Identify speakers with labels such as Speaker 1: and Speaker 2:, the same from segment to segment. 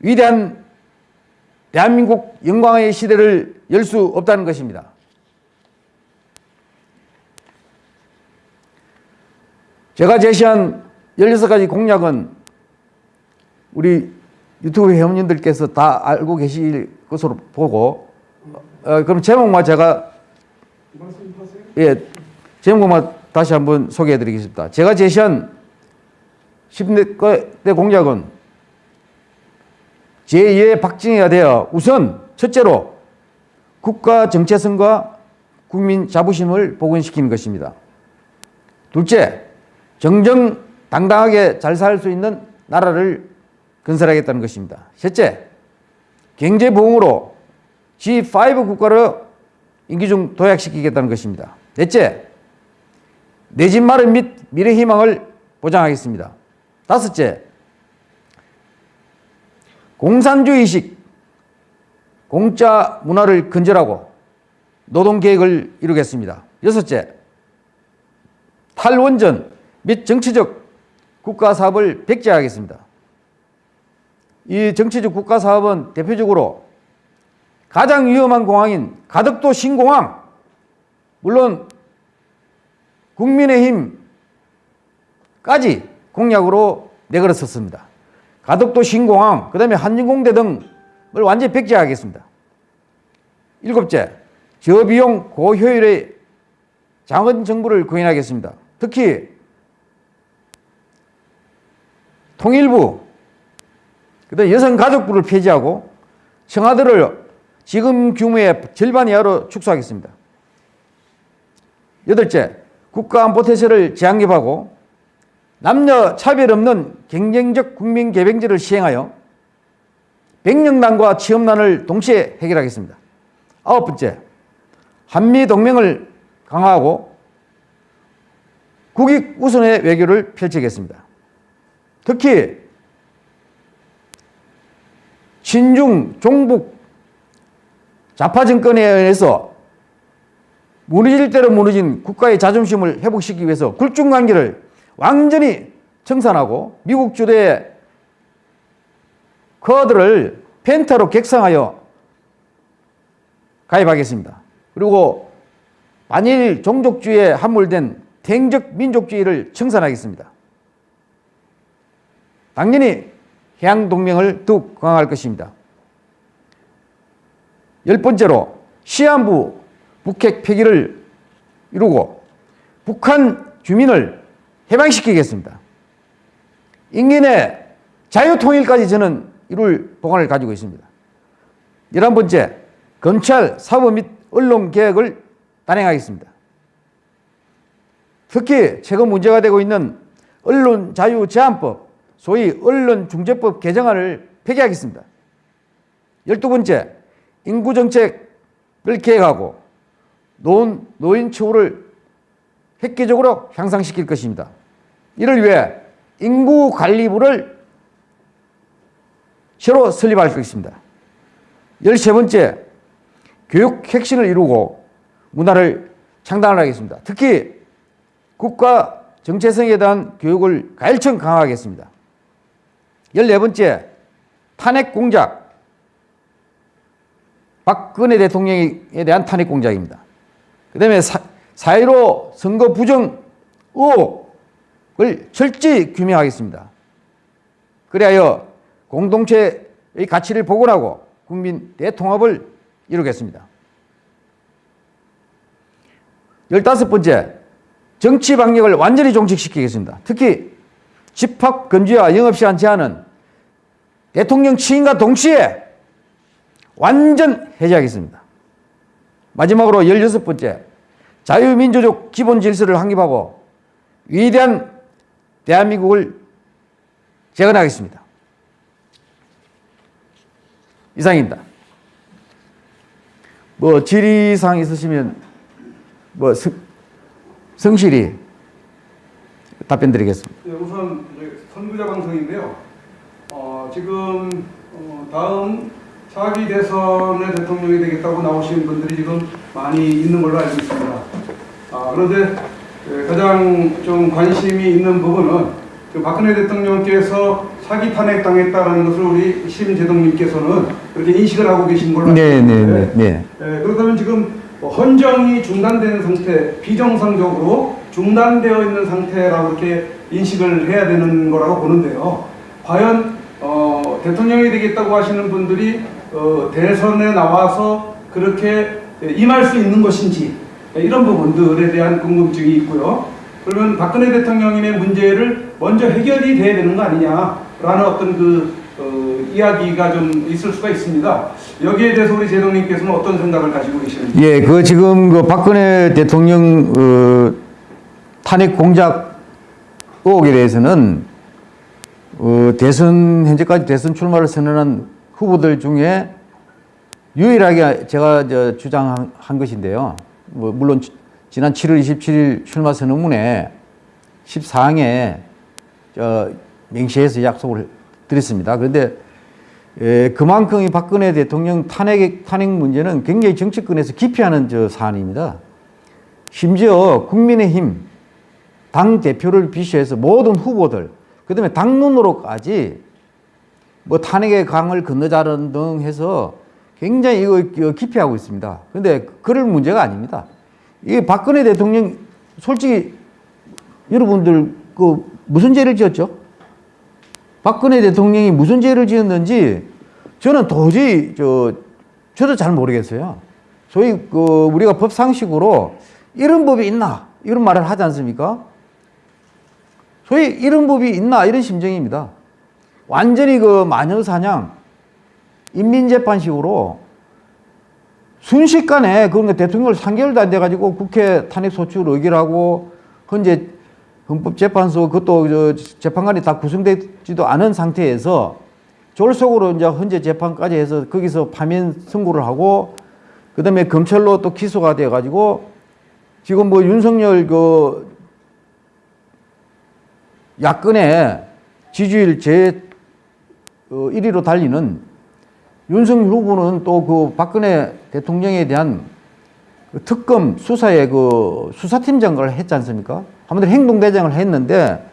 Speaker 1: 위대한 대한민국 영광의 시대를 열 수 없다는 것입니다. 제가 제시한 16가지 공약은 우리 유튜브 회원님들께서 다 알고 계실 것으로 보고 어, 그럼 제목만 제가 예 제목만 다시 한번 소개해 드리겠습니다. 제가 제시한 10대 공약은 제2의 박정희가 되어 우선 첫째로 국가 정체성과 국민 자부심을 복원시키는 것입니다. 둘째, 정정당당하게 잘 살 수 있는 나라를 건설하겠다는 것입니다. 셋째, 경제 부흥으로 G5 국가를 임기 중 도약시키겠다는 것입니다. 넷째, 내 집 마련 및 미래 희망을 보장하겠습니다. 다섯째, 공산주의식 공짜 문화를 근절하고 노동계획을 이루겠습니다. 여섯째, 탈원전 및 정치적 국가사업을 백제하겠습니다. 이 정치적 국가사업은 대표적으로 가장 위험한 공항인 가덕도 신공항, 물론 국민의힘까지 공약으로 내걸었었습니다. 가덕도 신공항, 그 다음에 한진공대 등을 완전히 백제하겠습니다. 일곱째, 저비용 고효율의 장원 정부를 구현하겠습니다. 특히 통일부, 그다음 여성가족부를 폐지하고 청와대를 지금 규모의 절반 이하로 축소하겠습니다. 여덟째, 국가안보태세를 재확립하고 남녀 차별 없는 경쟁적 국민 개병제를 시행하여 백령난과 취업난을 동시에 해결하겠습니다. 아홉 번째, 한미 동맹을 강화하고 국익 우선의 외교를 펼치겠습니다. 특히 친중 종북 좌파 정권에 의해서 무너질 대로 무너진 국가의 자존심을 회복시키기 위해서 굴중관계를 완전히 청산하고 미국 주도의 커드를 펜타로 객상하여 가입하겠습니다. 그리고 반일 종족주의에 함몰된 탱적 민족주의를 청산하겠습니다. 당연히 해양동맹을 더욱 강화할 것입니다. 열 번째로 시한부 북핵 폐기를 이루고 북한 주민을 해방시키겠습니다. 인민의 자유통일까지 저는 이룰 보관을 가지고 있습니다. 열한 번째, 검찰, 사법 및 언론 개혁을 단행하겠습니다. 특히 최근 문제가 되고 있는 언론 자유 제한법, 소위 언론중재법 개정안을 폐기하겠습니다. 열두 번째, 인구정책을 계획하고 노인, 노인 처우를 획기적으로 향상시킬 것입니다. 이를 위해 인구관리부를 새로 설립할 것입니다. 열세 번째, 교육 혁신을 이루고 문화를 창단하겠습니다. 특히 국가 정체성에 대한 교육을 가일청 강화하겠습니다. 열네 번째, 탄핵 공작. 박근혜 대통령에 대한 탄핵 공작입니다. 그 다음에 4.15 선거 부정 의혹을 철저히 규명하겠습니다. 그리하여 공동체의 가치를 복원하고 국민 대통합을 이루겠습니다. 열다섯 번째, 정치 방역을 완전히 종식시키겠습니다. 특히 집합 금지와 영업시간 제한은 대통령 취임과 동시에 완전 해제하겠습니다. 마지막으로 열여섯 번째, 자유민주적 기본 질서를 확립하고 위대한 대한민국을 재건하겠습니다. 이상입니다. 뭐 질의사항 있으시면 뭐 성, 성실히 답변 드리겠습니다.
Speaker 2: 네, 우선 선구자 방송인데요. 어, 지금 어, 다음 차기 대선의 대통령이 되겠다고 나오신 분들이 지금 많이 있는 걸로 알고 있습니다. 아, 그런데 가장 좀 관심이 있는 부분은 그 박근혜 대통령께서 사기 탄핵 당했다라는 것을 우리 심재동님께서는 그렇게 인식을 하고 계신 걸로 알고
Speaker 1: 네, 네,
Speaker 2: 있는데
Speaker 1: 네, 네.
Speaker 2: 예, 그렇다면 지금 뭐 헌정이 중단된 상태, 비정상적으로 중단되어 있는 상태라고 이렇게 인식을 해야 되는 거라고 보는데요. 과연 어, 대통령이 되겠다고 하시는 분들이 어, 대선에 나와서 그렇게 임할 수 있는 것인지 예, 이런 부분들에 대한 궁금증이 있고요. 그러면 박근혜 대통령님의 문제를 먼저 해결이 돼야 되는 거 아니냐라는 어떤 그 어, 이야기가 좀 있을 수가 있습니다. 여기에 대해서 우리 제동님께서는 어떤 생각을 가지고 계시는지.
Speaker 1: 예, 그 지금 그 박근혜 대통령 어, 탄핵 공작 의혹에 대해서는 어, 대선 현재까지 대선 출마를 선언한 후보들 중에 유일하게 제가 저 주장한 한 것인데요. 뭐 물론 지- 지난 7월 27일 출마 선언문에 14항에 저 맹시해서 약속을 드렸습니다. 그런데 에, 그만큼 이 박근혜 대통령 탄핵, 탄핵 문제는 굉장히 정치권에서 기피하는 저 사안입니다. 심지어 국민의힘 당 대표를 비롯해서 모든 후보들, 그 다음에 당론으로까지 뭐 탄핵의 강을 건너자는 등 해서 굉장히 이거 기피하고 있습니다. 그런데 그럴 문제가 아닙니다. 이게 박근혜 대통령 솔직히 여러분들 그 무슨 죄를 지었죠? 박근혜 대통령이 무슨 죄를 지었는지 저는 도저히 저 저도 잘 모르겠어요. 소위 그 우리가 법 상식으로 이런 법이 있나 이런 말을 하지 않습니까? 소위 이런 법이 있나 이런 심정입니다. 완전히 그 마녀 사냥 인민재판식으로 순식간에 그런 대통령을 3개월도 안 돼가지고 국회 탄핵 소추를 의결하고 현재 헌법재판소 그것도 저 재판관이 다 구성되지도 않은 상태에서 졸속으로 이제 현재 재판까지 해서 거기서 파면 선고를 하고 그 다음에 검찰로 또 기소가 돼 가지고 지금 뭐 윤석열 그 야권의 지지율 제 어, 1위로 달리는 윤석열 후보는 또 그 박근혜 대통령에 대한 그 특검 수사에 그 수사팀장을 했지 않습니까? 한마디로 행동대장을 했는데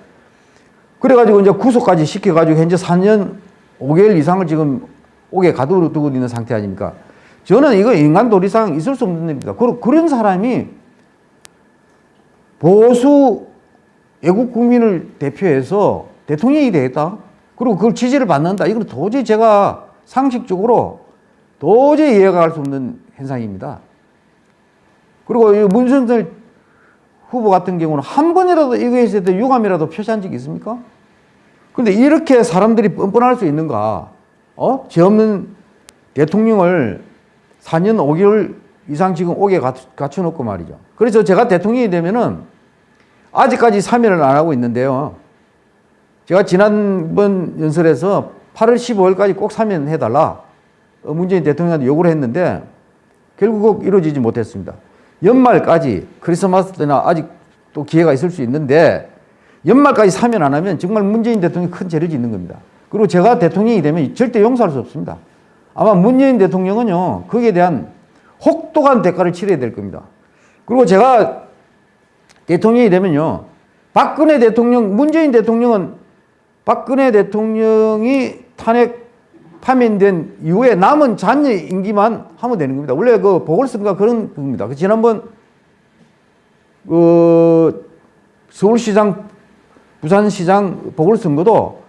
Speaker 1: 그래가지고 이제 구속까지 시켜가지고 현재 4년 5개월 이상을 지금 옥에 가두고 있는 상태 아닙니까? 저는 이거 인간 도리상 있을 수 없는 일입니다. 그리고 그런 사람이 보수 애국 국민을 대표해서 대통령이 되겠다. 그리고 그걸 지지를 받는다. 이건 도저히 제가 상식적으로 도저히 이해가 갈 수 없는 현상입니다. 그리고 이 문선들 후보 같은 경우는 한 번이라도 이거에 대해서 유감이라도 표시한 적이 있습니까? 근데 이렇게 사람들이 뻔뻔할 수 있는가? 어? 죄 없는 대통령을 4년 5개월 이상 지금 갖- 갖춰놓고 말이죠. 그래서 제가 대통령이 되면은 아직까지 사면을 안 하고 있는데요. 제가 지난번 연설에서 8월 15일까지 꼭 사면해달라. 어, 문재인 대통령한테 요구를 했는데 결국 이루어지지 못했습니다. 연말까지 크리스마스 때나 아직 또 기회가 있을 수 있는데 연말까지 사면 안 하면 정말 문재인 대통령이 큰 죄를 짓는 겁니다. 그리고 제가 대통령이 되면 절대 용서할 수 없습니다. 아마 문재인 대통령은요, 거기에 대한 혹독한 대가를 치러야 될 겁니다. 그리고 제가 대통령이 되면요, 박근혜 대통령, 문재인 대통령은 박근혜 대통령이 탄핵 파면된 이후에 남은 잔여 임기만 하면 되는 겁니다. 원래 그 보궐선거가 그런 겁니다. 그 지난번 그 서울시장, 부산시장 보궐선거도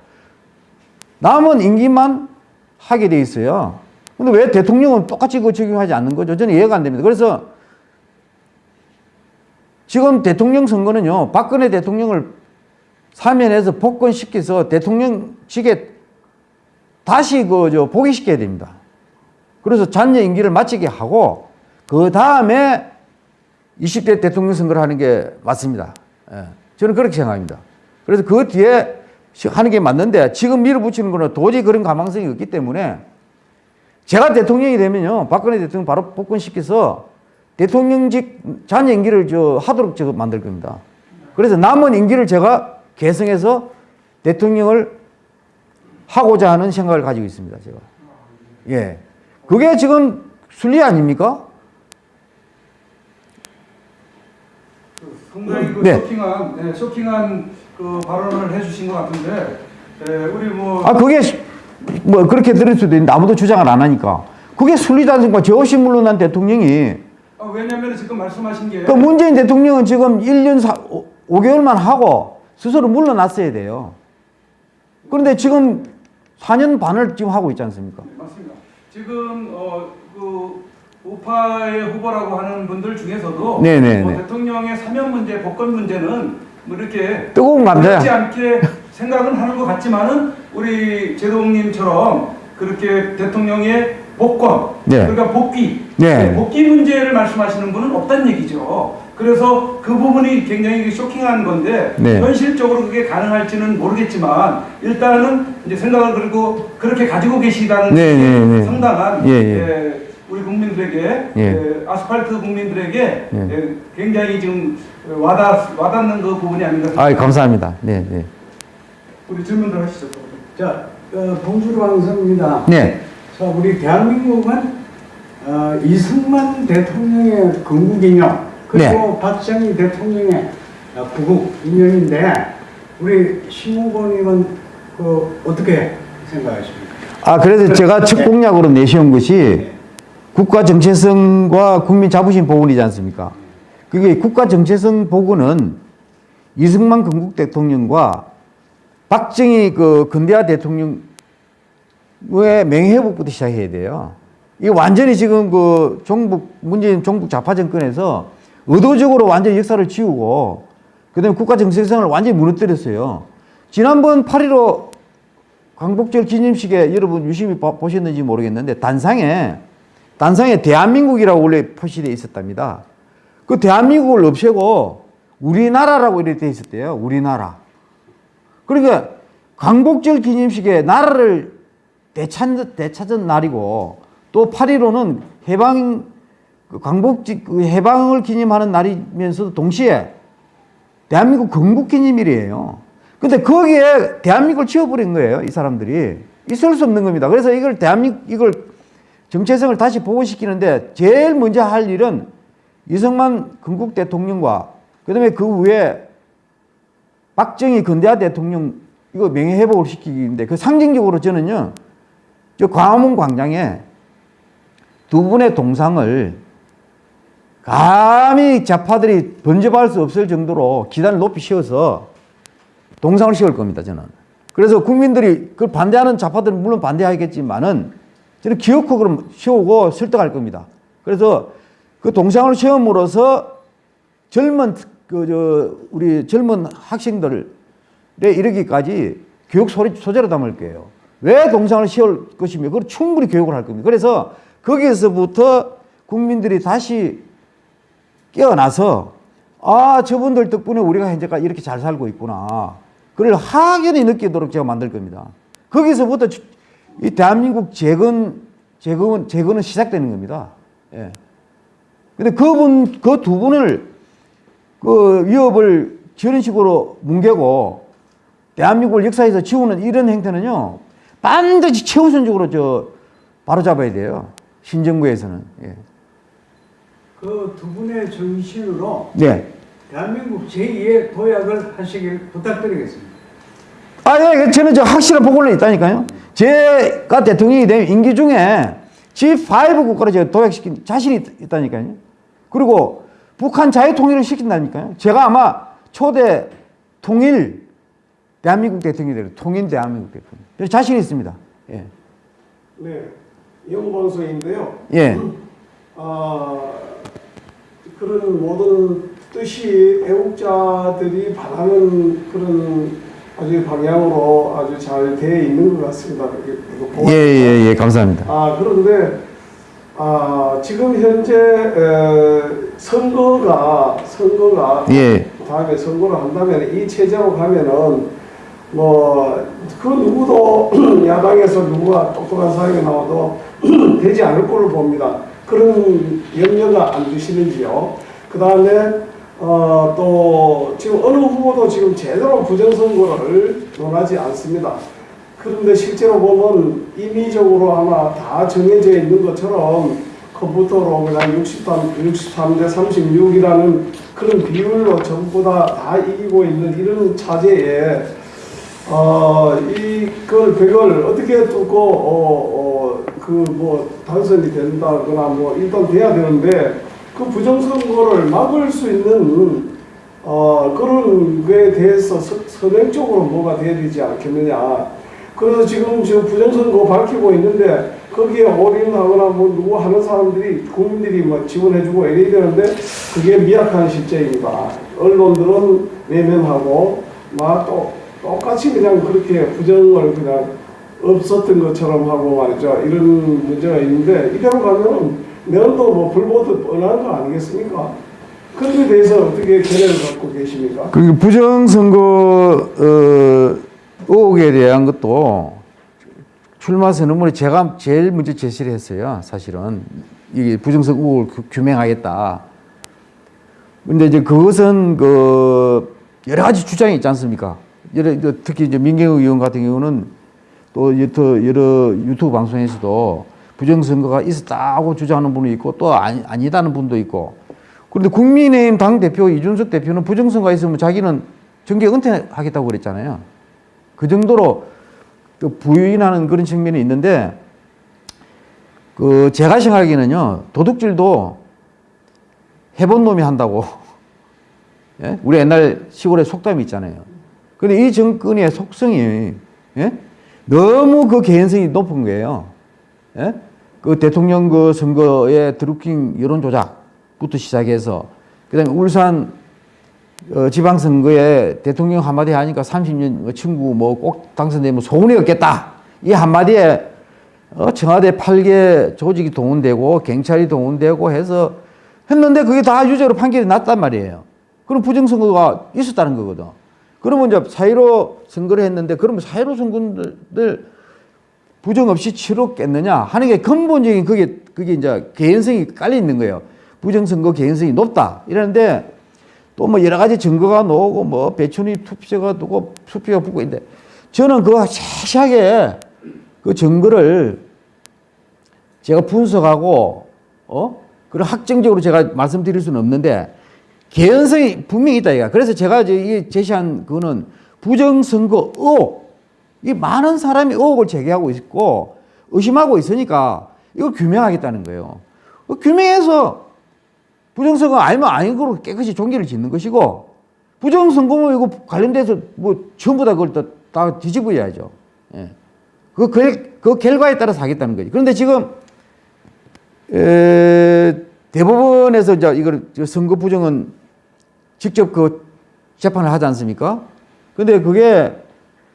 Speaker 1: 남은 임기만 하게 돼 있어요. 근데 왜 대통령은 똑같이 그 적용하지 않는 거죠? 저는 이해가 안 됩니다. 그래서 지금 대통령 선거는요, 박근혜 대통령을 사면해서 복권시켜서 대통령직에 다시 그저 복위시켜야 됩니다. 그래서 잔여 임기를 마치게 하고 그 다음에 20대 대통령 선거를 하는 게 맞습니다. 예, 저는 그렇게 생각합니다. 그래서 그 뒤에 시- 하는 게 맞는데 지금 밀어붙이는 거는 도저히 그런 가망성이 없기 때문에 제가 대통령이 되면요 박근혜 대통령 바로 복권시켜서 대통령직 잔여 임기를 저 하도록 저 만들 겁니다. 그래서 남은 임기를 제가 개성해서 대통령을 하고자 하는 생각을 가지고 있습니다. 제가. 예. 그게 지금 순리 아닙니까?
Speaker 2: 상당히 그
Speaker 1: 네.
Speaker 2: 쇼킹한, 네, 쇼킹한 그 발언을 해주신 것 같은데 예, 우리 뭐
Speaker 1: 아 그게 시- 뭐 그렇게 들을 수도 있는데 아무도 주장을 안 하니까 그게 순리지 않습니까? 저 없이 물러난 대통령이
Speaker 2: 아, 왜냐하면 지금 말씀하신 게
Speaker 1: 그 문재인 대통령은 지금 1년 사, 5, 개월만 하고 스스로 물러났어야 돼요. 그런데 지금 4년 반을 지금 하고 있지 않습니까?
Speaker 2: 네, 맞습니다. 지금 어, 그 우파의 후보라고 하는 분들 중에서도
Speaker 1: 네네네.
Speaker 2: 뭐 대통령의 사면 문제, 복권 문제는 뭐 이렇게
Speaker 1: 뜨거운 감자야.
Speaker 2: 어렵지 않게 생각은 하는 것 같지만은 우리 제동님처럼 그렇게 대통령의 복권,
Speaker 1: 네.
Speaker 2: 그러니까 복귀,
Speaker 1: 네.
Speaker 2: 복귀 문제를 말씀하시는 분은 없다는 얘기죠. 그래서 그 부분이 굉장히 쇼킹한 건데
Speaker 1: 네.
Speaker 2: 현실적으로 그게 가능할지는 모르겠지만 일단은 이제 생각을 그리고 그렇게 가지고 계시다는
Speaker 1: 네,
Speaker 2: 게
Speaker 1: 네, 네.
Speaker 2: 상당한
Speaker 1: 예, 예.
Speaker 2: 예, 우리 국민들에게
Speaker 1: 예.
Speaker 2: 예, 아스팔트 국민들에게
Speaker 1: 예.
Speaker 2: 예, 굉장히 지금 와닿, 와닿는 그 부분이 아닌가
Speaker 1: 아
Speaker 2: 생각합니다.
Speaker 1: 감사합니다. 네, 네.
Speaker 2: 우리 질문들 하시죠.
Speaker 3: 자, 어, 봉주루 방송입니다.
Speaker 1: 네.
Speaker 3: 자, 우리 대한민국은 어, 이승만 대통령의 건국기념 그리고
Speaker 1: 네.
Speaker 3: 박정희 대통령의 어, 구국 기념인데 우리 신무고님은 그 어떻게 생각하십니까?
Speaker 1: 아 그래서 제가 첫 공약으로 내세운 것이 국가 정체성과 국민 자부심 복원이지 않습니까? 그게 국가 정체성 복원은 이승만 건국 대통령과 박정희 그 근대화 대통령의 맹회복부터 시작해야 돼요. 이 완전히 지금 그 종북 문재인 종북 좌파 정권에서 의도적으로 완전히 역사를 지우고 그다음에 국가 정체성을 완전히 무너뜨렸어요. 지난번 8.15 광복절 기념식에 여러분 유심히 봐- 보셨는지 모르겠는데 단상에 단상에 대한민국이라고 원래 표시되어 있었답니다. 그 대한민국을 없애고 우리나라라고 이렇게 되어 있었대요. 우리나라. 그러니까 광복절 기념식에 나라를 되찾, 되찾은 날이고 또 8.15는 해방 그 광복지 그 해방을 기념하는 날이면서도 동시에 대한민국 건국 기념일이에요. 근데 거기에 대한민국을 지워버린 거예요. 이 사람들이. 있을 수 없는 겁니다. 그래서 이걸 대한민국, 이걸 정체성을 다시 복원시키는데 제일 먼저 할 일은 이승만 건국 대통령과 그 다음에 그 위에 박정희 근대화 대통령 이거 명예 회복을 시키기인데 그 상징적으로 저는요. 저 광화문 광장에 두 분의 동상을 감히 좌파들이 번져할 수 없을 정도로 기단을 높이 씌워서 동상을 씌울 겁니다, 저는. 그래서 국민들이 그걸 반대하는 좌파들은 물론 반대하겠지만은 저는 기어코 그럼 세우고 설득할 겁니다. 그래서 그 동상을 세움으로써 젊은 그 저 우리 젊은 학생들에 이르기까지 교육 소리 소재로 담을 거예요. 왜 동상을 세울 것이며 그걸 충분히 교육을 할 겁니다. 그래서 거기에서부터 국민들이 다시 깨어나서 아 저분들 덕분에 우리가 현재까지 이렇게 잘 살고 있구나. 그걸 확연히 느끼도록 제가 만들 겁니다. 거기서부터 주- 이 대한민국 재건 재건 재건은 시작되는 겁니다. 예. 근데 그분 그 두 분을 그 위협을 저런 식으로 뭉개고 대한민국을 역사에서 지우는 이런 행태는요 반드시 최우선적으로 저 바로 잡아야 돼요. 신정부에서는. 예.
Speaker 3: 그 두 분의 정신으로
Speaker 1: 네.
Speaker 3: 대한민국 제2의 도약을 하시길 부탁드리겠습니다.
Speaker 1: 아, 예, 저는 저 확실한 보고는 있다니까요. 제가 대통령이 된 임기 중에 G5 국가를 제가 도약시킨 자신이 있- 있다니까요. 그리고 북한 자유 통일을 시킨다니까요. 제가 아마 초대 통일 대한민국 대통령이 되는 통일 대한민국 대통령. 저 자신이 있습니다. 예.
Speaker 4: 네, 영방송인데요.
Speaker 1: 예.
Speaker 4: 아, 그런 모든 뜻이 애국자들이 바라는 그런 아주 방향으로 아주 잘 되어 있는 것 같습니다. 보고
Speaker 1: 예, 예, 예. 감사합니다.
Speaker 4: 아 그런데 아 지금 현재 에, 선거가 선거가
Speaker 1: 예.
Speaker 4: 다음에 선거를 한다면 이 체제로 가면은 뭐 그 누구도 야당에서 누구가 똑똑한 사람이 나와도 되지 않을 걸로 봅니다. 그런 염려가 안 드시는지요? 그 다음에 어, 또 지금 어느 후보도 지금 제대로 부정선거를 논하지 않습니다. 그런데 실제로 보면 임의적으로 아마 다 정해져 있는 것처럼 컴퓨터로 그냥 63, 63대 36이라는 그런 비율로 전부 다, 다 이기고 있는 이런 차제에 어, 이걸 그걸 어떻게 두고 어 어 그 뭐 당선이 된다거나 뭐 일단 돼야 되는데 그 부정선거를 막을 수 있는 어 그런 거에 대해서 서, 선행적으로 뭐가 돼야 되지 않겠느냐. 그래서 지금 저 부정선거 밝히고 있는데 거기에 올인하거나 뭐 누구 하는 사람들이 국민들이 뭐 지원해주고 이래야 되는데 그게 미약한 실제입니다. 언론들은 외면하고 막 또 똑같이 그냥 그렇게 부정을 그냥 없었던 것처럼 하고 말이죠. 이런 문제가 있는데 이대로 가면 내년도 뭐 불보듯 뻔한 거 아니겠습니까? 그에 대해서 어떻게 견해를 갖고 계십니까?
Speaker 1: 그 부정선거 어, 의혹에 대한 것도 출마 선언문에 제가 제일 먼저 제시를 했어요. 사실은 이게 부정선거 의혹을 규- 규명하겠다. 근데 이제 그것은 그 여러 가지 주장이 있지 않습니까? 여러 특히 이제 민경우 의원 같은 경우는 또 여러, 유튜브 방송에서도 부정선거가 있었다고 주장하는 분이 있고 또 아니, 아니다는 분도 있고 그런데 국민의힘 당 대표 이준석 대표는 부정선거가 있으면 자기는 정계 은퇴하겠다고 그랬잖아요. 그 정도로 또 부인하는 그런 측면이 있는데 그 제가 생각하기에는요 도둑질도 해본 놈이 한다고 예? 우리 옛날 시골에 속담이 있잖아요. 근데 이 정권의 속성이 예? 너무 그 개연성이 높은 거예요. 예? 그 대통령 그 선거의 드루킹 여론 조작부터 시작해서 그다음에 울산 어, 지방선거에 대통령 한마디 하니까 30년 뭐 친구 뭐 꼭 당선되면 소원이 없겠다. 이 한마디에 어, 청와대 8개 조직이 동원되고 경찰이 동원되고 해서 했는데 그게 다 유죄로 판결이 났단 말이에요. 그럼 부정선거가 있었다는 거거든. 그러면 이제 사회로 선거를 했는데 그러면 사회로 선거들 부정 없이 치렀겠느냐 하는 게 근본적인 그게 그게 이제 개연성이 깔려 있는 거예요. 부정 선거 개연성이 높다 이러는데 또 뭐 여러 가지 증거가 나오고 뭐 배천이 투표가 두고 수표가 붙고 있는데 저는 그거 세세하게 그 증거를 제가 분석하고 어 그런 확정적으로 제가 말씀드릴 수는 없는데 개연성이 분명히 있다 이가 그래서 제가 이 제시한 그거는 부정선거 의혹 이 많은 사람이 의혹을 제기하고 있고 의심하고 있으니까 이걸 규명하겠다는 거예요. 그 규명해서 부정선거 아니면 아닌 거로 깨끗이 종기를 짓는 것이고 부정선거면 이거 관련돼서 뭐 전부 다 그걸 다, 다 뒤집어야죠. 예. 그, 결, 그 결과에 따라서 하겠다는 거지. 그런데 지금 에, 대법원에서 이제 이걸 저 선거 부정은 직접 그 재판을 하지 않습니까? 근데 그게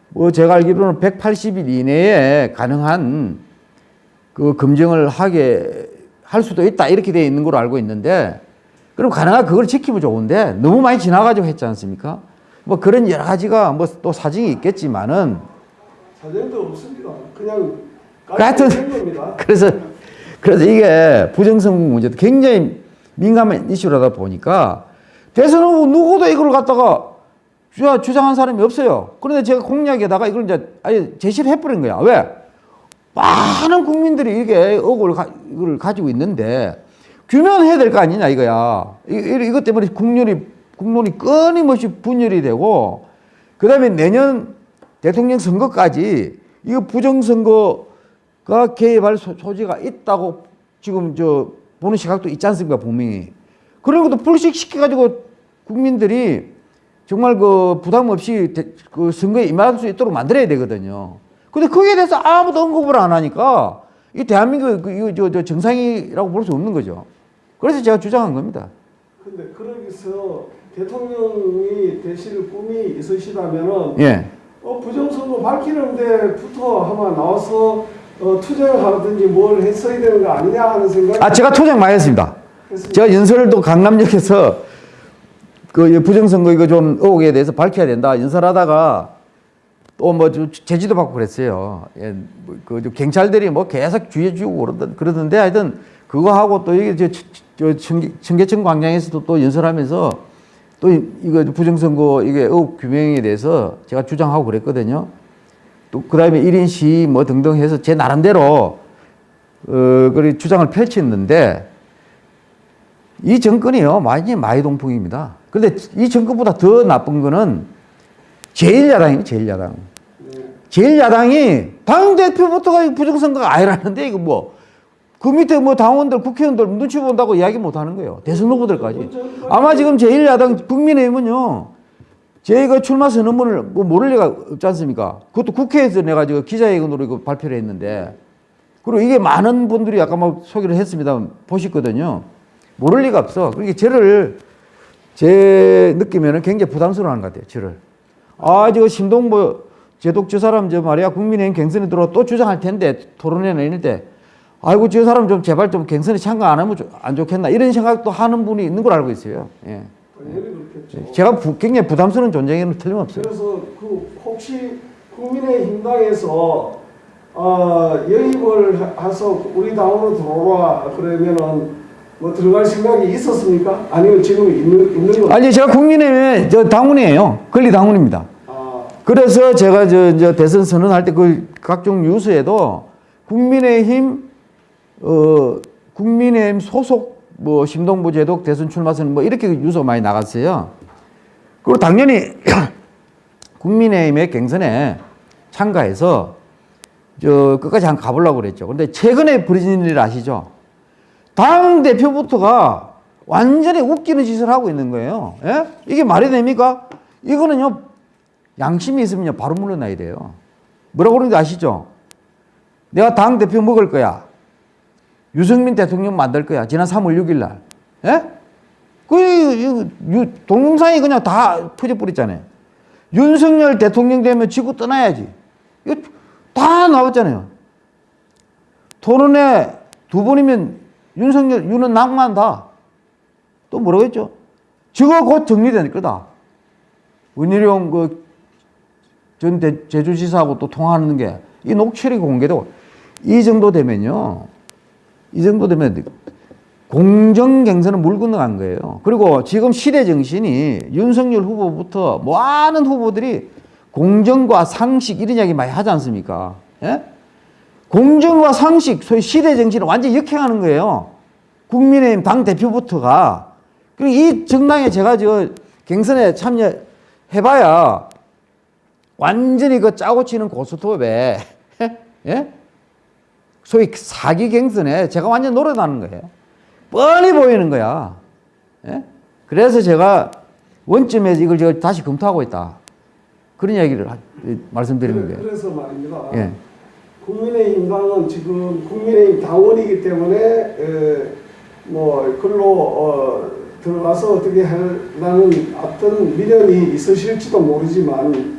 Speaker 1: 뭐 제가 알기로는 180일 이내에 가능한 그 검증을 하게 할 수도 있다 이렇게 되어 있는 걸로 알고 있는데 그럼 가능한 그걸 지키면 좋은데 너무 많이 지나가지고 했지 않습니까? 뭐 그런 여러 가지가 뭐 또 사정이 있겠지만은
Speaker 4: 사전도 없습니다. 그냥
Speaker 1: 하여튼. 그래서 그래서 이게 부정선거 문제도 굉장히 민감한 이슈라다 보니까 대선 후보 누구도 이걸 갖다가 주- 주장한 사람이 없어요. 그런데 제가 공약에다가 이걸 이제 아예 제시를 해버린 거야. 왜? 많은 국민들이 이게 의혹을 가, 이걸 가지고 있는데 규명해야 될 거 아니냐 이거야. 이, 이- 이것 때문에 국론이 국론이 끊임없이 분열이 되고 그다음에 내년 대통령 선거까지 이거 부정선거가 개입할 소, 소지가 있다고 지금 저 보는 시각도 있지 않습니까 분명히 그런 것도 불식시켜 가지고 국민들이 정말 그 부담 없이 대- 그 선거에 임할 수 있도록 만들어야 되거든요. 근데 거기에 대해서 아무도 언급을 안 하니까 이 대한민국 그 이거 저, 저 정상이라고 볼 수 없는 거죠. 그래서 제가 주장한 겁니다.
Speaker 4: 근데 그러기서 대통령이 되실 꿈이 있으시다면은
Speaker 1: 예.
Speaker 4: 어, 부정선거 밝히는 데부터 아마 나와서 어, 투쟁을 하든지 뭘 했어야 되는 거 아니냐 하는 생각이
Speaker 1: 아 제가 투쟁 많이 했습니다.
Speaker 4: 했습니다.
Speaker 1: 제가 연설도 강남역에서 그 부정선거 이거 좀 의혹에 대해서 밝혀야 된다 연설하다가 또 뭐 제지도 받고 그랬어요. 예, 뭐그 경찰들이 뭐 계속 주의해 주고 그러던 그러던데 하여튼 그거 하고 또 이게 저, 저 청계, 청계천 광장에서도 또 연설하면서 또 이- 이거 부정선거 이게 의혹 규명에 대해서 제가 주장하고 그랬거든요. 또 그 다음에 1인 시위 뭐 등등 해서 제 나름대로 어, 그 주장을 펼쳤는데 이 정권이요 많이 마이동풍입니다. 근데 이 정권보다 더 나쁜 거는 제1야당이에요, 제1야당. 제1야당이 당대표부터가 부정선거가 아니라는데 이거 뭐 그 밑에 뭐 당원들 국회의원들 눈치 본다고 이야기 못 하는 거예요. 대선 후보들까지. 아마 지금 제1야당 국민의힘은요. 제가 출마 선언문을 뭐 모를 리가 없지 않습니까? 그것도 국회에서 내가 저 기자회견으로 이거 발표를 했는데 그리고 이게 많은 분들이 아까 막 소개를 했습니다. 보셨거든요. 모를 리가 없어. 그러니까 저를 제 느낌에는 굉장히 부담스러워하는 것 같아요. 저를. 아, 저 신동보 제독 저 사람 저 말이야 국민의힘 갱선에 들어 또 주장할 텐데 토론회 내릴 때 아이고 저 사람 좀 제발 좀 갱선에 참가 안 하면 좀안 좋겠나 이런 생각도 하는 분이 있는 걸 알고 있어요. 예.
Speaker 4: 그렇겠죠.
Speaker 1: 제가 부- 굉장히 부담스러운 존재에는 틀림없어요.
Speaker 4: 그래서 그 혹시 국민의힘당에서 어, 영입을 하- 해서 우리 당으로 들어오라 그러면은 뭐 들어갈 생각이 있었습니까? 아니면 지금 있는 있는 거?
Speaker 1: 아니 제가 국민의힘의 저 당원이에요. 권리 당원입니다.
Speaker 4: 아,
Speaker 1: 그래서 제가 저, 저 대선 선언할 때 그 각종 뉴스에도 국민의힘 어 국민의힘 소속 뭐 심동보 제독 대선 출마 선언 뭐 이렇게 뉴스가 많이 나갔어요. 그리고 당연히 국민의힘의 경선에 참가해서 저 끝까지 한번 가보려고 그랬죠. 근데 최근에 벌어진 일 아시죠? 당 대표부터가 완전히 웃기는 짓을 하고 있는 거예요. 예? 이게 말이 됩니까? 이거는요 양심이 있으면요 바로 물러나야 돼요. 뭐라고 그러는지 아시죠? 내가 당 대표 먹을 거야. 유승민 대통령 만들 거야. 지난 3월 6일 날. 예? 그, 동영상이 그냥 다 퍼져버렸잖아요. 윤석열 대통령 되면 지구 떠나야지. 이거 다 나왔잖아요. 토론회 두 번이면 윤석열, 윤은 낭만다. 또 했죠? 저거 곧 정리될 거다. 은희룡 그 전 제주지사하고 또 통화하는 게 이 녹취록이 공개되고 이 정도 되면요. 이 정도 되면 공정 경선은 물 건너간 거예요. 그리고 지금 시대 정신이 윤석열 후보부터 많은 후보들이 공정과 상식 이런 이야기 많이 하지 않습니까? 예? 공정과 상식, 소위 시대 정신을 완전히 역행하는 거예요. 국민의힘 당 대표부터가. 그리고 이 정당에 제가 저 경선에 참여해봐야 완전히 그 짜고 치는 고스톱에, 예? 소위 사기 경선에 제가 완전 노래나는 거예요. 뻔히 보이는 거야. 예? 그래서 제가 원점에 이걸 제가 다시 검토하고 있다. 그런 이야기를 하- 말씀드리는 거예요.
Speaker 4: 그래서 말입니다.
Speaker 1: 예.
Speaker 4: 국민의힘당은 지금 국민의힘 당원이기 때문에 에, 뭐 글로 어, 들어가서 어떻게 하려는 어떤 미련이 있으실지도 모르지만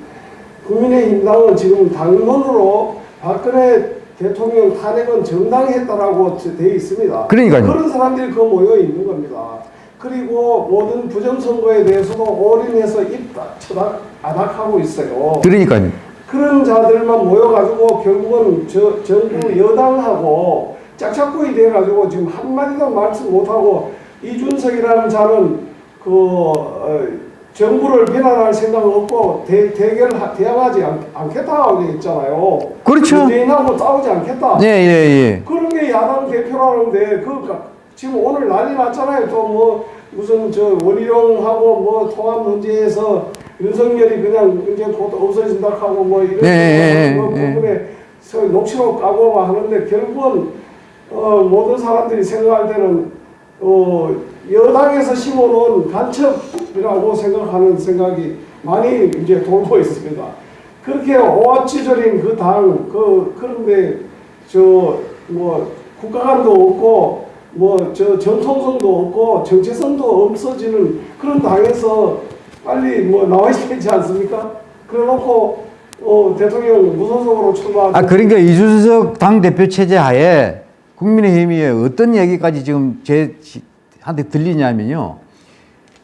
Speaker 4: 국민의힘당은 지금 당론으로 박근혜 대통령 탄핵은 정당했다라고 되어 있습니다.
Speaker 1: 그러니까요.
Speaker 4: 그런 사람들이 그 모여 있는 겁니다. 그리고 모든 부정선거에 대해서도 올인해서 입 쳐닥 아닥하고 있어요.
Speaker 1: 그러니까요.
Speaker 4: 그런 자들만 모여가지고 결국은 저 정부 여당하고 짝짝꿍이 돼가지고 지금 한마디도 말씀 못하고 이준석이라는 자는 그 어, 정부를 비난할 생각 없고 대, 대결 대항하지 않, 않겠다고 했잖아요.
Speaker 1: 그렇죠.
Speaker 4: 문재인하고 싸우지 않겠다.
Speaker 1: 예, 예, 예.
Speaker 4: 그런 게 야당 대표라는데 그 지금 오늘 난리 났잖아요. 또 뭐 무슨 저 원희룡하고 뭐 통합 문제에서 윤석열이 그냥 이제 곧 없어진다 하고 뭐 이런
Speaker 1: 예, 예,
Speaker 4: 뭐
Speaker 1: 예, 예.
Speaker 4: 부분에 서 녹취록 까고 막 하는데 결국은 어, 모든 사람들이 생각할 때는 어, 여당에서 심어놓은 간첩이라고 생각하는 생각이 많이 이제 돌고 있습니다. 그렇게 오합지졸인 그 당, 그, 그런데, 저, 뭐, 국가관도 없고, 뭐, 저, 정통성도 없고, 정체성도 없어지는 그런 당에서 빨리 뭐 나와야 되지 않습니까? 그래 놓고, 어, 대통령 무소속으로 출마.
Speaker 1: 아, 그러니까 이준석 당 대표 체제 하에 국민의힘이 어떤 얘기까지 지금 제 한테 들리냐면요.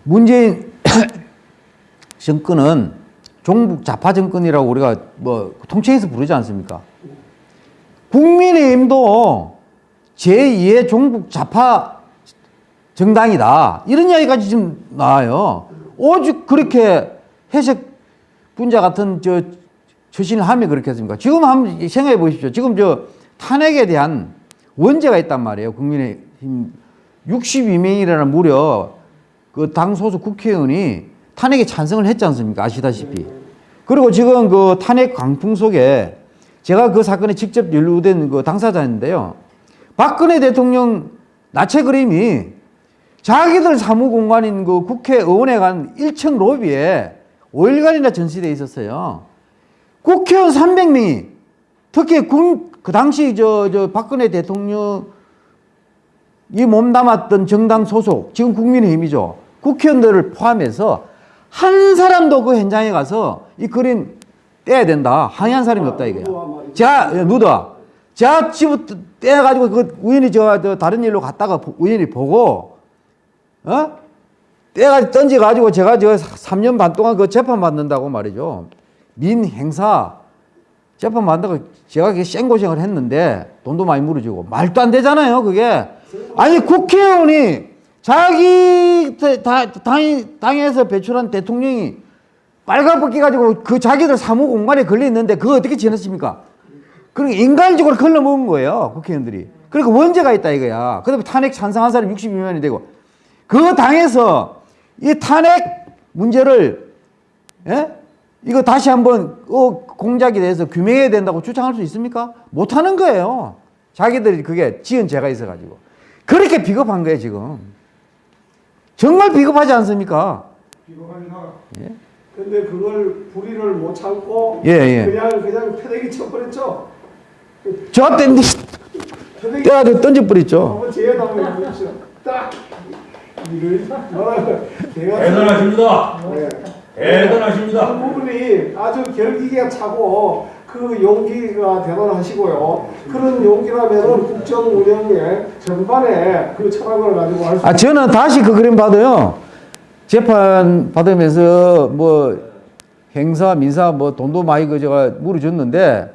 Speaker 1: 문재인 정권은 종북 좌파 정권이라고 우리가 뭐 통칭해서 부르지 않습니까? 국민의힘도 제2의 종북 좌파 정당이다. 이런 이야기까지 지금 나와요. 오죽 그렇게 해석 분자 같은 저 처신을 하면 그렇게 했습니까? 지금 한번 생각해 보십시오. 지금 저 탄핵에 대한 원죄가 있단 말이에요. 국민의힘 62명이라는 무려 그 당 소속 국회의원이 탄핵에 찬성을 했지 않습니까? 아시다시피. 그리고 지금 그 탄핵 강풍 속에 제가 그 사건에 직접 연루된 그 당사자인데요. 박근혜 대통령 나체 그림이 자기들 사무공간인 그 국회의원회관 1층 로비에 5일간이나 전시돼 있었어요. 국회의원 300명이 특히 군, 그 당시 저, 저 박근혜 대통령 이 몸담았던 정당 소속, 지금 국민의힘이죠. 국회의원들을 포함해서 한 사람도 그 현장에 가서 이 그림 떼야 된다. 항의한 사람이 없다 이거야. 자, 예, 누더. 자, 집을 떼가지고 그 우연히 저, 저 다른 일로 갔다가 보- 우연히 보고, 어? 떼가지고 던져가지고 제가 저 3년 반 동안 그 재판 받는다고 말이죠. 민 행사 재판 받는다고 제가 그게 생고생을 했는데 돈도 많이 물어주고 말도 안 되잖아요, 그게. 아니, 국회의원이 자기 다- 당, 당에서 배출한 대통령이 빨갛게 가지고 그 자기들 사무 공간에 걸려 있는데 그거 어떻게 지냈습니까? 그러니까 인간적으로 걸러먹은 거예요, 국회의원들이. 그러니까 원죄가 있다 이거야. 그 다음에 탄핵 찬성한 사람이 62명이 되고 그 당에서 이 탄핵 문제를 예? 이거 다시 한번 어, 공작에 대해서 규명해야 된다고 주장할 수 있습니까? 못하는 거예요. 자기들이 그게 지은 죄가 있어가지고. 그렇게 비겁한 거예요, 지금. 정말 비겁하지 않습니까?
Speaker 2: 비겁합니다.
Speaker 4: 근데 그걸 불의를 못 참고
Speaker 1: 예, 예.
Speaker 4: 그냥 그냥 패대기 쳐버렸죠.
Speaker 1: 저땐
Speaker 4: 패대기
Speaker 1: 떼가지고 던져버렸죠.
Speaker 4: 한번 한번 보십시오. 딱 이를 뭐라고 제가
Speaker 5: 대단하십니다.
Speaker 4: 네.
Speaker 5: 대단하십니다.
Speaker 4: 그 부분이 아주 결기가 차고 그 용기가 대단하시고요. 그런 용기라면은 국정 운영의 전반에 그 철학을 가지고 할 수.
Speaker 1: 아, 저는 다시 그 그림 봐도요. 재판 받으면서 뭐 행사, 민사 뭐 돈도 많이 그 제가 물어줬는데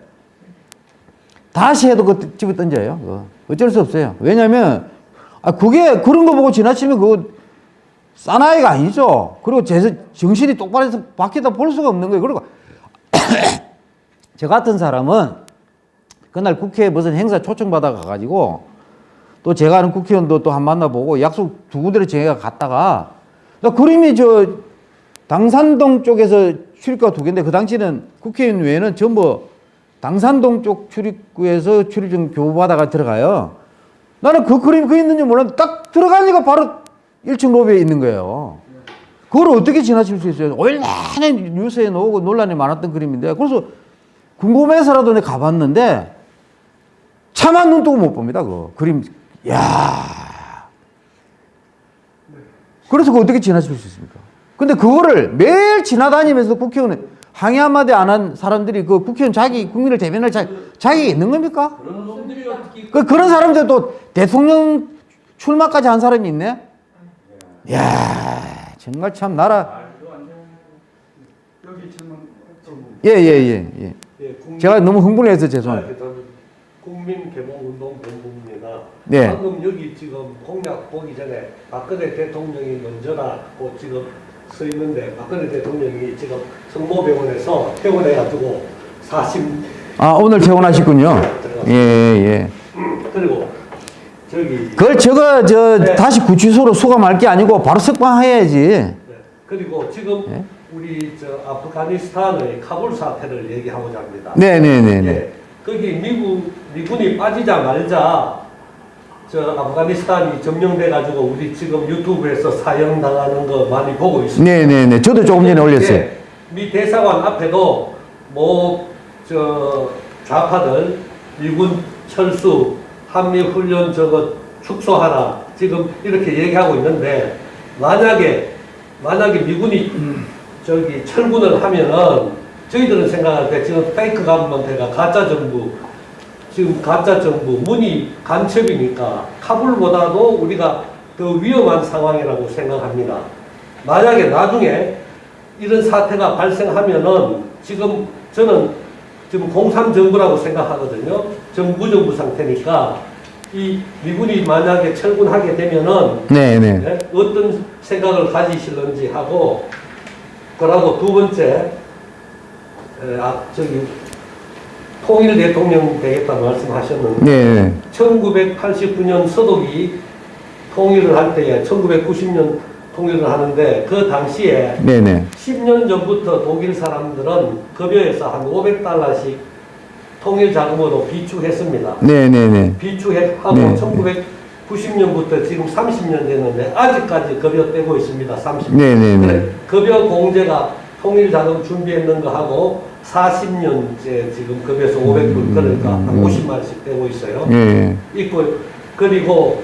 Speaker 1: 다시 해도 그 집에 던져요. 그거. 어쩔 수 없어요. 왜냐면 아, 그게 그런 거 보고 지나치면 그거 사나이가 아니죠. 그리고 제 정신이 똑바로 해서 바뀌다 볼 수가 없는 거예요. 그리고 저 같은 사람은 그날 국회에 무슨 행사 초청받아 가가지고 또 제가 아는 국회의원도 또 한 만나보고 약속 두 군데를 제가 갔다가 나 그림이 저 당산동 쪽에서 출입구가 두 개인데 그 당시는 국회의원 외에는 전부 당산동 쪽 출입구에서 출입증 교부받아가 들어가요. 나는 그 그림이 그 있는지 몰랐는데 딱 들어가니까 바로 1층 로비에 있는 거예요. 그걸 어떻게 지나칠 수 있어요? 얼마나 뉴스에 나오고 논란이 많았던 그림인데 그래서 궁금해서라도 내가 가봤는데 차마 눈 뜨고 못 봅니다. 그 그림. 야. 그래서 그 어떻게 지나칠 수 있습니까? 근데 그거를 매일 지나다니면서 국회의원 항의 한마디 안 한 사람들이 그 국회의원 자기 국민을 대변할 자, 자격이 있는 겁니까?
Speaker 5: 그런
Speaker 1: 그 그런 사람들 또 대통령 출마까지 한 사람이 있네? 야 정말 참 나라. 예, 예, 예, 예.
Speaker 6: 예, 국민,
Speaker 1: 제가 너무 흥분해서 죄송합니다.
Speaker 6: 아, 일단 국민개몽운동본부입니다.
Speaker 1: 네.
Speaker 6: 방금 여기 지금 공약 보기 전에 박근혜 대통령이 먼저라고 지금 서 있는데 박근혜 대통령이 지금 성모병원에서 퇴원해 가지고 40
Speaker 1: 아, 오늘 퇴원하셨군요. 예, 예.
Speaker 6: 그리고 저기
Speaker 1: 그걸 저거 저
Speaker 6: 네.
Speaker 1: 다시 구치소로 수감할 게 아니고 바로 석방해야지.
Speaker 6: 네. 그리고 지금
Speaker 1: 예?
Speaker 6: 우리 저 아프가니스탄의 카불 사태를 얘기하고자 합니다.
Speaker 1: 네, 네, 네, 네.
Speaker 6: 예, 거기 미국 미군이 빠지자마자 저 아프가니스탄이 점령돼 가지고 우리 지금 유튜브에서 사형 당하는 거 많이 보고 있습니다.
Speaker 1: 네, 네, 네. 저도 조금 전에 올렸어요.
Speaker 6: 예, 미 대사관 앞에도 뭐 저 좌파들 미군 철수 한미 훈련 저거 축소하라 지금 이렇게 얘기하고 있는데 만약에 만약에 미군이 저기 철군을 하면은 저희들은 생각할 때 지금 페이크 가문한테가 가짜 정부 지금 가짜 정부 문이 간첩이니까 카불보다도 우리가 더 위험한 상황이라고 생각합니다. 만약에 나중에 이런 사태가 발생하면은 지금 저는 지금 공산 정부라고 생각하거든요. 정부 정부 상태니까 이 미군이 만약에 철군하게 되면은
Speaker 1: 네, 네.
Speaker 6: 네? 어떤 생각을 가지실런지 하고 그러고 두 번째 에, 아 저기 통일 대통령 되겠다 말씀하셨는데
Speaker 1: 네, 네.
Speaker 6: 1989년 서독이 통일을 할 때에 1990년 통일을 하는데 그 당시에
Speaker 1: 네네.
Speaker 6: 10년 전부터 독일 사람들은 급여에서 한 500달러씩 통일 자금으로 비축했습니다.
Speaker 1: 네네네.
Speaker 6: 비축하고
Speaker 1: 네.
Speaker 6: 1990년부터 지금 30년 됐는데 아직까지 급여 떼고 있습니다. 30년.
Speaker 1: 네네네.
Speaker 6: 급여 공제가 통일 자금 준비했는 거 하고 40년째 지금 급여에서 500불 그러니까 한
Speaker 1: 음.
Speaker 6: 50만씩 떼고 있어요.
Speaker 1: 예.
Speaker 6: 있고 그리고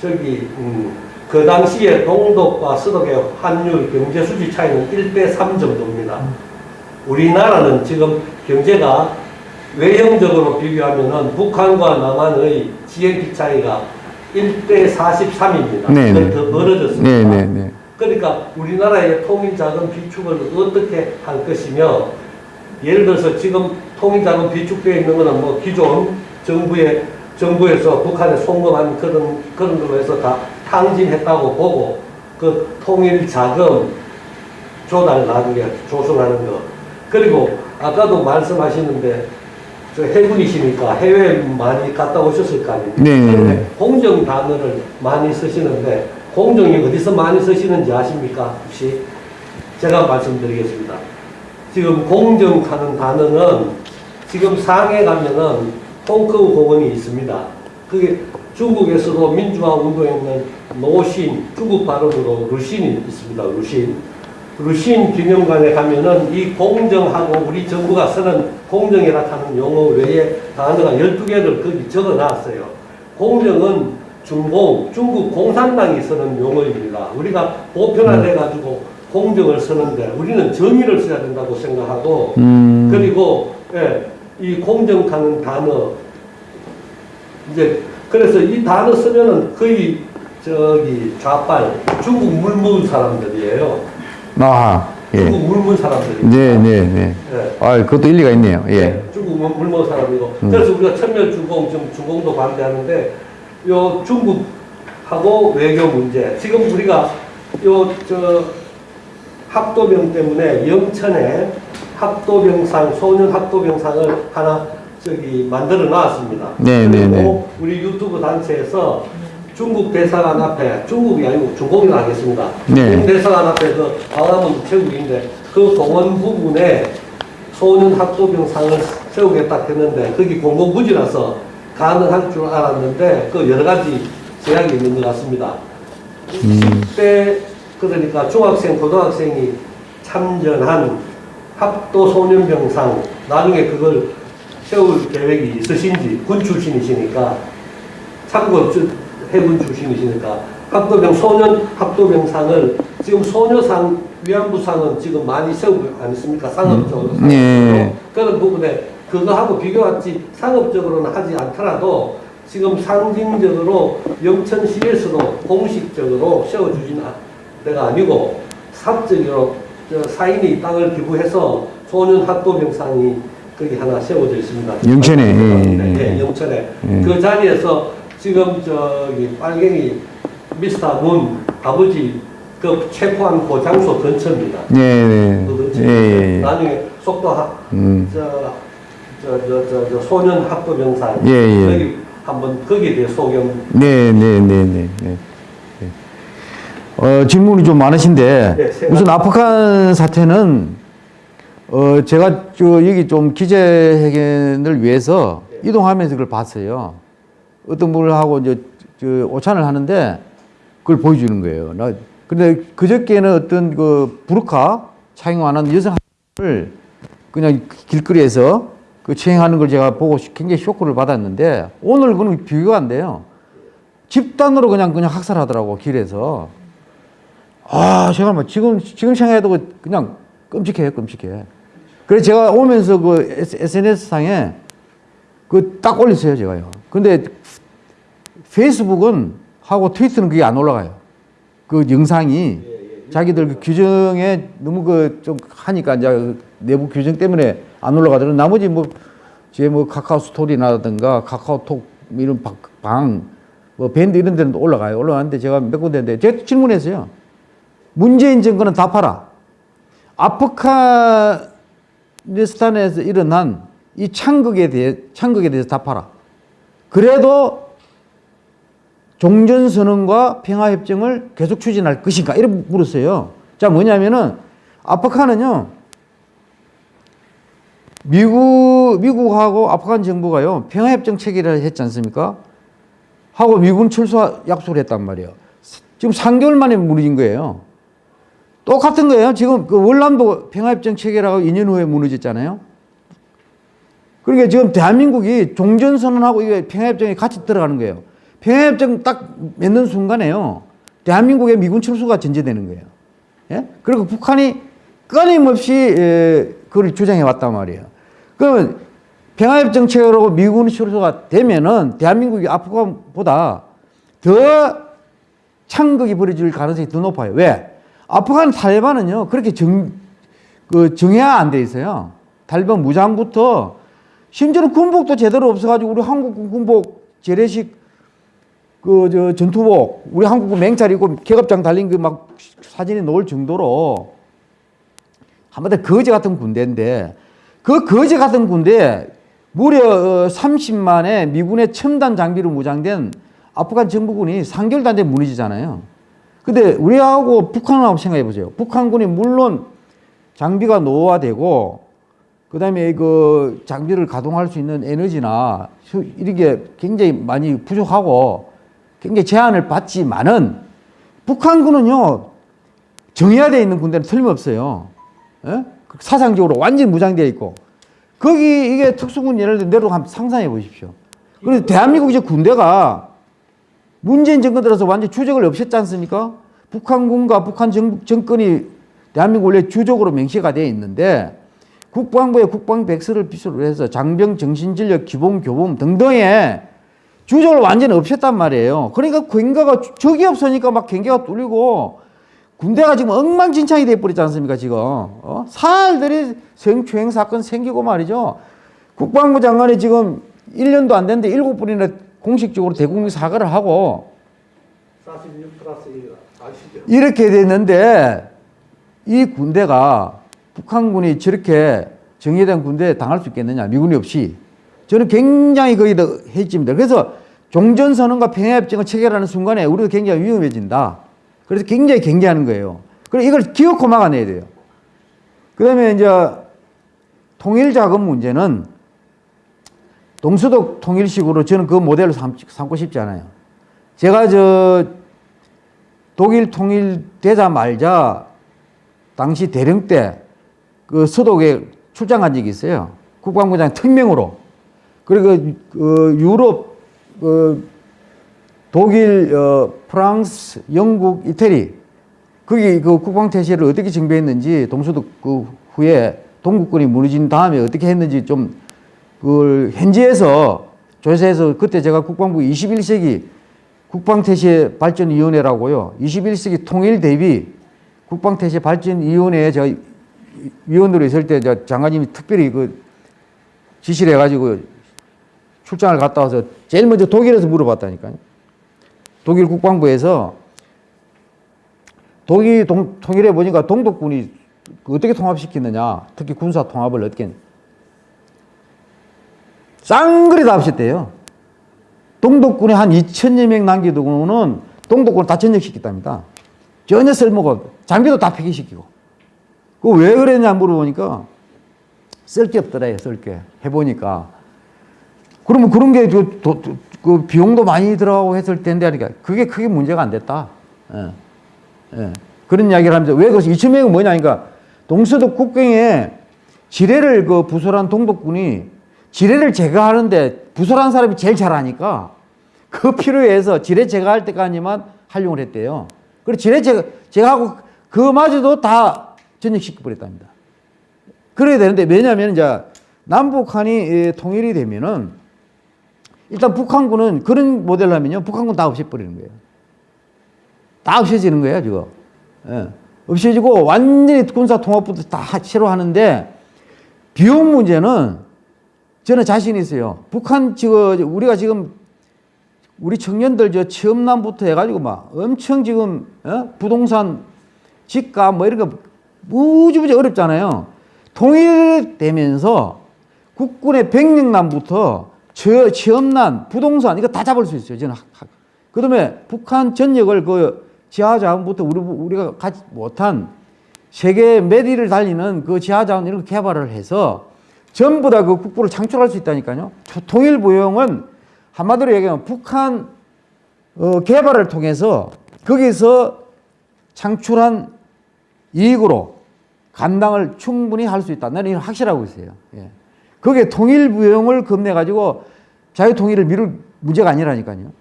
Speaker 6: 저기 음, 그 당시에 동독과 서독의 환율 경제 수지 차이는 1대 3 정도입니다. 우리나라는 지금 경제가 외형적으로 비교하면은 북한과 남한의 GNP 차이가 1대 43입니다.
Speaker 1: 네네.
Speaker 6: 더 멀어졌습니다.
Speaker 1: 네네네.
Speaker 6: 그러니까 우리나라의 통일 자금 비축을 어떻게 할 것이며 예를 들어서 지금 통일자금 비축되어 있는 것은 뭐 기존 정부의 정부에서 북한에 송금한 그런 그런 걸로 해서 다 탕진했다고 보고 그 통일 자금 조달 나중에 조성하는 거 그리고 아까도 말씀하시는데 저 해군이시니까 해외 많이 갔다 오셨을 거 아닙니까?
Speaker 1: 네.
Speaker 6: 공정 단어를 많이 쓰시는데 공정이 어디서 많이 쓰시는지 아십니까? 혹시 제가 말씀드리겠습니다. 지금 공정하는 단어는 지금 상해 가면은 홍커우 공원이 있습니다. 그게 중국에서도 민주화 운동했는 노신, 중국 발음으로 루신이 있습니다. 루신. 루신 기념관에 가면은 이 공정하고 우리 정부가 쓰는 공정이라 하는 용어 외에 단어가 12개를 거기 적어 놨어요. 공정은 중공, 중국 공산당이 쓰는 용어입니다. 우리가 보편화돼가지고 공정을 쓰는데 우리는 정의를 써야 된다고 생각하고
Speaker 1: 음.
Speaker 6: 그리고 예, 이 공정하는 단어 이제 그래서 이 단어 쓰면은 거의 저기 좌빨 중국 물먹은 사람들이에요.
Speaker 1: 아하. 예.
Speaker 6: 중국 물먹은 사람들이.
Speaker 1: 네 네 네.
Speaker 6: 예.
Speaker 1: 아, 그것도 일리가 있네요. 예.
Speaker 6: 중국 물- 물먹은 사람이고.
Speaker 1: 음.
Speaker 6: 그래서 우리가 천멸주공 지금 주공도 반대하는데 요 중국하고 외교 문제. 지금 우리가 요 저 합도병 때문에 영천에 합도병상 소년 합도병상을 하나 저기 만들어 놨습니다.
Speaker 1: 네, 네,
Speaker 6: 그리고 우리 유튜브 단체에서 중국 대사관 앞에 중국이 아니고 중공이라 하겠습니다.
Speaker 1: 네.
Speaker 6: 대사관 앞에 그 광화문 우체국인데 그 공원 부분에 소년 합도병상을 세우겠다 했는데 거기 공공부지라서 가능할 줄 알았는데 그 여러 가지 제약이 있는 것 같습니다. 10대 그러니까 중학생, 고등학생이 참전한 합도소년병상 나중에 그걸 세울 계획이 있으신지 군 출신이시니까 참고 저 해군 출신이시니까 합도병 소년 합도병상을 지금 소녀상 위안부상은 지금 많이 세우고 않습니까 상업적으로
Speaker 1: 음. 네.
Speaker 6: 그런 부분에 그거하고 비교하지 상업적으로는 하지 않더라도 지금 상징적으로 영천시에서도 공식적으로 세워주진 않- 데가 아니고 사적으로 저 사인이 땅을 기부해서 소년 합도병상이 거기 하나 세워져 있습니다.
Speaker 1: 영천에, 예, 예,
Speaker 6: 네,
Speaker 1: 예.
Speaker 6: 예, 영천에
Speaker 1: 예.
Speaker 6: 그 자리에서 지금 저기 빨갱이 미스터 문 아버지 그 체포한 그 장소 근처입니다.
Speaker 1: 네네.
Speaker 6: 그 근처.
Speaker 1: 예, 예.
Speaker 6: 나중에 속도 하,
Speaker 1: 음.
Speaker 6: 저, 저, 저, 저, 저 소년 합도병상
Speaker 1: 예, 예.
Speaker 6: 거기 한번 거기에 대해 소견
Speaker 1: 네네 네 네. 네. 어, 질문이 좀 많으신데,
Speaker 6: 네, 세
Speaker 1: 우선. 아프간 사태는, 어, 제가 저 여기 좀 기자회견을 위해서 이동하면서 그걸 봤어요. 어떤 분하고 이제 저 오찬을 하는데 그걸 보여주는 거예요. 나, 근데 그저께는 어떤 그 부르카 착용하는 여성을 그냥 길거리에서 그 체행하는 걸 제가 보고 굉장히 쇼크를 받았는데 오늘 그는 비교가 안 돼요. 집단으로 그냥 그냥 학살하더라고 길에서. 아, 제가 뭐 지금 지금 생각해도 그냥 끔찍해요, 끔찍해. 그래서 제가 오면서 그 SNS 상에 그 딱 올렸어요, 제가요. 근데 페이스북은 하고 트위터는 그게 안 올라가요. 그 영상이 자기들 그 규정에 너무 그 좀 하니까 이제 그 내부 규정 때문에 안 올라가더라고. 나머지 뭐 제 뭐 카카오 스토리라든가 카카오톡 이런 방, 방, 뭐 밴드 이런 데는 올라가요. 올라가는데 제가 몇 군데인데 제가 질문했어요. 문재인 정권은 답하라. 아프가니스탄에서 일어난 이 창극에 대해 창극에 대해서 답하라. 그래도 종전선언과 평화협정을 계속 추진할 것인가? 이렇게 물었어요. 자, 뭐냐면은, 아프간은요, 미국, 미국하고 아프간 정부가요, 평화협정 체결을 했지 않습니까? 하고 미군 철수 약속을 했단 말이에요. 지금 3개월 만에 무너진 거예요. 똑같은 거예요. 지금 그 월남도 평화협정 체결하고 2년 후에 무너졌잖아요. 그러니까 지금 대한민국이 종전선언하고 이게 평화협정에 같이 들어가는 거예요. 평화협정 딱 맺는 순간에요. 대한민국의 미군 철수가 전제되는 거예요. 예? 그리고 북한이 끊임없이 에, 그걸 주장해 왔단 말이에요. 그러면 평화협정 체결하고 미군 철수가 되면은 대한민국이 아프간보다 더 창극이 벌어질 가능성이 더 높아요. 왜? 아프간 탈레반은요, 그렇게 정, 그 정해야 안 돼 있어요. 탈레반 무장부터 심지어는 군복도 제대로 없어가지고 우리 한국 군복 재래식 그 저 전투복 우리 한국 맹찰 입고 계급장 달린 그 막 사진이 나올 정도로 한마디로 거지 같은 군대인데 그 거지 같은 군대 무려 30만의 미군의 첨단 장비로 무장된 아프간 정부군이 3개월도 안 되면 무너지잖아요. 근데 우리하고 북한하고 생각해 보세요. 북한군이 물론 장비가 노후화되고 그다음에 그 장비를 가동할 수 있는 에너지나 이렇게 굉장히 많이 부족하고 굉장히 제한을 받지만은 북한군은요 정해야 돼 있는 군대는 틀림없어요. 예? 사상적으로 완전 무장되어 있고 거기 이게 특수군 예를 들어 한번 상상해 보십시오. 그래서 대한민국 이제 군대가 문재인 정권 들어서 완전 주적을 없앴지 않습니까? 북한군과 북한 정, 정권이 대한민국 원래 주적으로 명시가 되어 있는데 국방부의 국방백서를 필수로 해서 장병, 정신전력, 기본 교범 등등의 주적을 완전히 없앴단 말이에요. 그러니까 경계가 적이 없으니까 막 경계가 뚫리고 군대가 지금 엉망진창이 돼버렸지 않습니까 지금 어? 살들이 성추행 사건 생기고 말이죠. 국방부 장관이 지금 1년도 안 됐는데 7번이나 공식적으로 대국민 사과를 하고
Speaker 4: 46 플러스 1 아시죠?
Speaker 1: 이렇게 됐는데 이 군대가 북한군이 저렇게 정예된 군대에 당할 수 있겠느냐 미군이 없이 저는 굉장히 거기다 해집니다. 그래서 종전선언과 평화협정을 체결하는 순간에 우리도 굉장히 위험해진다. 그래서 굉장히 경계하는 거예요. 그래서 이걸 기어코 막아내야 돼요. 그 다음에 이제 통일자금 문제는 동서독 통일식으로 저는 그 모델을 삼, 삼고 싶지 않아요. 제가 저 독일 통일되자 말자 당시 대령 때 그 서독에 출장 간 적이 있어요. 국방부장 특명으로. 그리고 그 유럽 그 독일, 어, 프랑스, 영국, 이태리 거기 그 국방 태세를 어떻게 정비했는지 동서독 그 후에 동국군이 무너진 다음에 어떻게 했는지 좀 그걸 현지에서 조사해서 그때 제가 국방부 21세기 국방태세 발전위원회라고요. 21세기 통일 대비 국방태세 발전위원회에 제가 위원으로 있을 때 장관님이 특별히 그 지시를 해가지고 출장을 갔다 와서 제일 먼저 독일에서 물어봤다니까요. 독일 국방부에서 독일 동, 통일해 보니까 동독군이 어떻게 통합시키느냐, 특히 군사 통합을 어떻게 쌍그리 다 없었대요. 동독군이 한 2천여 명 남겨두고는 동독군을 다 전역시켰답니다. 전혀 쓸모가 없 장비도 다 폐기시키고. 그 왜 그랬냐 물어보니까 쓸 게 없더래요, 쓸 게. 해보니까. 그러면 그런 게 그, 도, 그 비용도 많이 들어가고 했을 텐데 하니까 그게 크게 문제가 안 됐다. 예. 예. 그런 이야기를 하면서 왜 그것이 2천 명은 뭐냐니까 동서독 국경에 지뢰를 그 부설한 동독군이 지뢰를 제거하는데 부설한 사람이 제일 잘하니까 그 필요해서 지뢰 제거할 때까지만 활용을 했대요. 그리고 지뢰 제거, 제거하고 그마저도 다 전역시켜 버렸답니다. 그래야 되는데 왜냐하면 이제 남북한이 통일이 되면은 일단 북한군은 그런 모델로 하면요. 북한군 다 없애버리는 거예요. 다 없어지는 거예요, 지금. 예. 없어지고 완전히 군사 통합부터 다 새로 하는데 비용 문제는 저는 자신 있어요. 북한 지금 우리가 지금 우리 청년들 저 체험남부터 해가지고 막 엄청 지금 어? 부동산 집값 뭐 이런 거 무지무지 어렵잖아요. 통일되면서 국군의 백령남부터 저 체험난 부동산 이거 다 잡을 수 있어요. 저는 그다음에 북한 전역을 그 지하자원부터 우리, 우리가 가지 못한 세계 메디를 달리는 그 지하자원 이런 거 개발을 해서 전부 다 그 국부를 창출할 수 있다니까요. 통일부용은 한마디로 얘기하면 북한 어, 개발을 통해서 거기서 창출한 이익으로 감당을 충분히 할 수 있다. 나는 이건 확실하고 있어요. 예. 그게 통일부용을 겁내가지고 자유통일을 미룰 문제가 아니라니까요.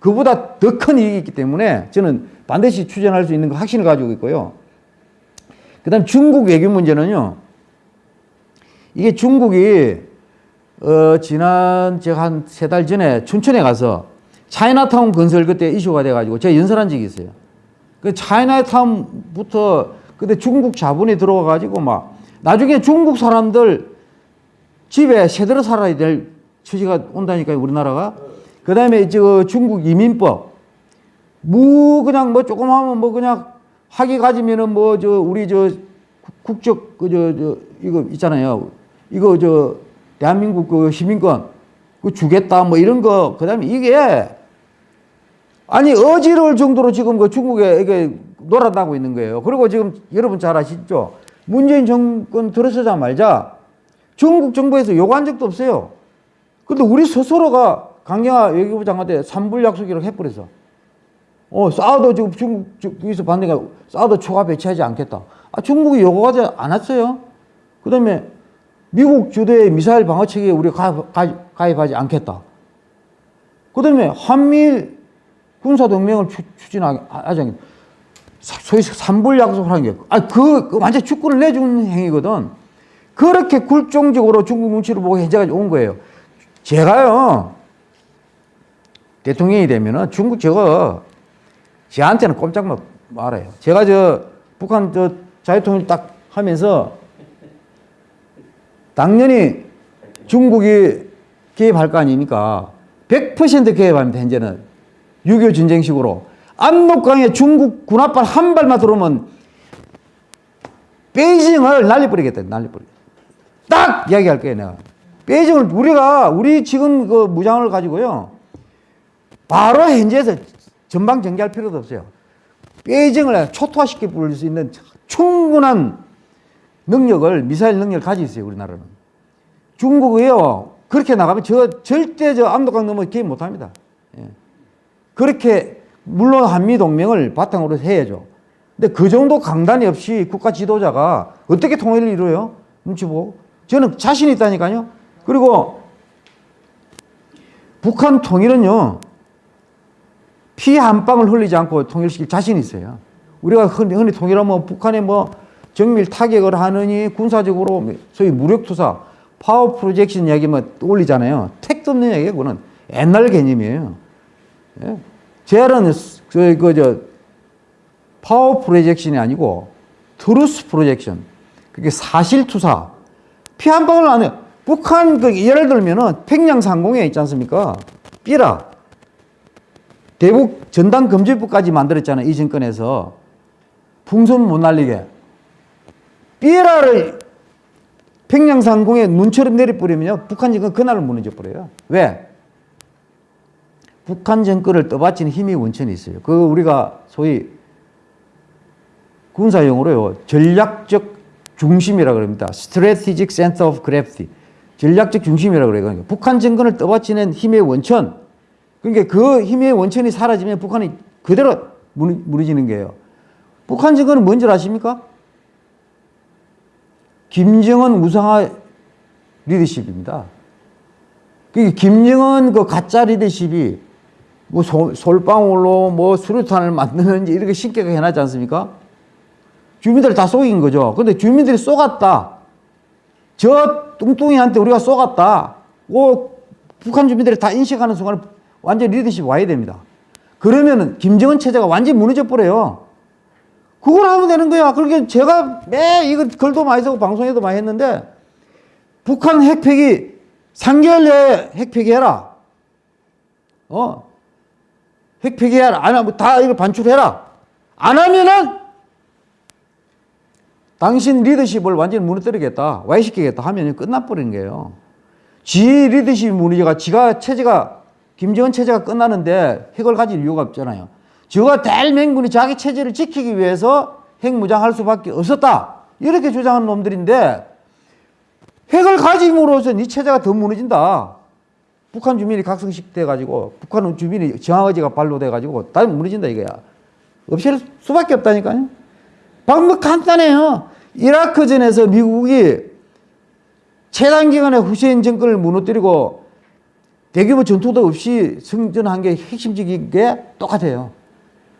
Speaker 1: 그보다 더 큰 이익이 있기 때문에 저는 반드시 추진할 수 있는 거 확신을 가지고 있고요. 그 다음 중국 외교 문제는요. 이게 중국이 어, 지난 제가 한 세 달 전에 춘천에 가서 차이나타운 건설 그때 이슈가 돼가지고 제가 연설한 적이 있어요. 그 차이나타운부터 그때 중국 자본이 들어와가지고 막 나중에 중국 사람들 집에 새들어 살아야 될 처지가 온다니까요 우리나라가. 그 다음에 저 중국 이민법 뭐 그냥 뭐 조금 하면 뭐 그냥 학위 가지면은 뭐 저 우리 저 국적 그 저 저 이거 있잖아요. 이거 저 대한민국 그 시민권 그 주겠다 뭐 이런 거 그다음에 이게 아니 어지러울 정도로 지금 그 중국에 이게 놀아나고 있는 거예요. 그리고 지금 여러분 잘 아시죠? 문재인 정권 들어서자마자 중국 정부에서 요구한 적도 없어요. 근데 우리 스스로가 강경화 외교부 장관한테 삼불 약속이라고 해버려서 어, 싸워도 지금 중국 쪽에서 반대가 싸워도 초과 배치하지 않겠다. 아, 중국이 요구하지 않았어요. 그 다음에 미국 주도의 미사일 방어 체계에 우리가 가입, 가입하지 않겠다. 그 다음에 한미일 군사 동맹을 추, 추진하지 않겠다. 소위 삼불 약속을 하는 게, 아, 그, 그 완전 축구를 내주는 행위거든. 그렇게 굴종적으로 중국 눈치를 보고 현재까지 온 거예요. 제가요, 대통령이 되면은 중국 저거, 저한테는 꼼짝 못 말아요. 제가 저 북한 저 자유통일 딱 하면서 당연히 중국이 개입할 거 아닙니까? 100% 개입합니다, 현재는. 6.25 전쟁식으로. 압록강에 중국 군합발 한 발만 들어오면 베이징을 날려버리겠다, 날려버리겠다. 딱 이야기할 거예요, 내가. 베이징을, 우리가, 우리 지금 그 무장을 가지고요. 바로 현재에서 전방 전개할 필요도 없어요. 베이징을 초토화시켜 부를 수 있는 충분한 능력을, 미사일 능력을 가지고 있어요, 우리나라는. 중국이요, 그렇게 나가면 저, 절대 저 압록강 넘어 개입 못 합니다. 예. 그렇게, 물론 한미동맹을 바탕으로 해야죠. 근데 그 정도 강단이 없이 국가 지도자가 어떻게 통일을 이루어요? 눈치 보고. 저는 자신 있다니까요. 그리고 북한 통일은요, 피 한 방울 흘리지 않고 통일시킬 자신이 있어요. 우리가 흔히, 흔히 통일하면 북한에 뭐 정밀 타격을 하느니 군사적으로 소위 무력투사, 파워 프로젝션 이야기만 떠올리잖아요. 택도 없는 얘기예요. 그거는 옛날 개념이에요. 예? JR은 그, 그, 저, 파워 프로젝션이 아니고 truth projection. 그게 사실투사. 피 한 방울 안 해요. 북한 그 예를 들면은 평양 상공에 있지 않습니까? 삐라. 대북 전단 금지법까지 만들었잖아요. 이 정권에서. 풍선 못 날리게. 삐라를 평양 상공에 눈처럼 내려버리면요. 북한 정권 그날로 무너져 버려요. 왜? 북한 정권을 떠받치는 힘이 원천이 있어요. 그 우리가 소위 군사용어로요. 전략적 중심이라 그럽니다. Strategic Center of Gravity. 전략적 중심이라 그래요. 그러니까 북한 정권을 떠받치는 힘의 원천. 그러니까 그 힘의 원천이 사라지면 북한이 그대로 무너지는 거예요. 북한 정권은 뭔지 아십니까? 김정은 우상화 리더십입니다. 그 김정은 그 가짜 리더십이 뭐 솔, 솔방울로 뭐 수류탄을 만드는지 이렇게 쉽게 해놨지 않습니까? 주민들 다 속인 거죠. 근데 주민들이 쏘갔다. 저 뚱뚱이한테 우리가 쏘갔다. 그 북한 주민들이 다 인식하는 순간 완전 리더십 와야 됩니다. 그러면은 김정은 체제가 완전히 무너져 버려요. 그걸 하면 되는 거야. 그렇게 제가 매 이거 글도 많이 쓰고 방송에도 많이 했는데 북한 핵폐기 3개월 내에 핵폐기 해라. 어. 핵폐기 해라. 안 하면 다 이거 반출해라. 안 하면은 당신 리더십을 완전히 무너뜨리겠다. 와해시키겠다 하면 끝나버리는 거예요. 지 리더십이 무너져가 지가 체제가 김정은 체제가 끝나는데 핵을 가질 이유가 없잖아요. 저가 대맹군이 자기 체제를 지키기 위해서 핵무장할 수밖에 없었다. 이렇게 주장하는 놈들인데 핵을 가짐으로써 이 체제가 더 무너진다. 북한 주민이 각성식 돼가지고 북한 주민이 정화의지가 발로돼가지고 다 무너진다 이거야. 없앨 수밖에 없다니까요. 방법 간단해요. 이라크전에서 미국이 최단 기간에 후세인 정권을 무너뜨리고 대규모 전투도 없이 승전한 게 핵심적인 게 똑같아요.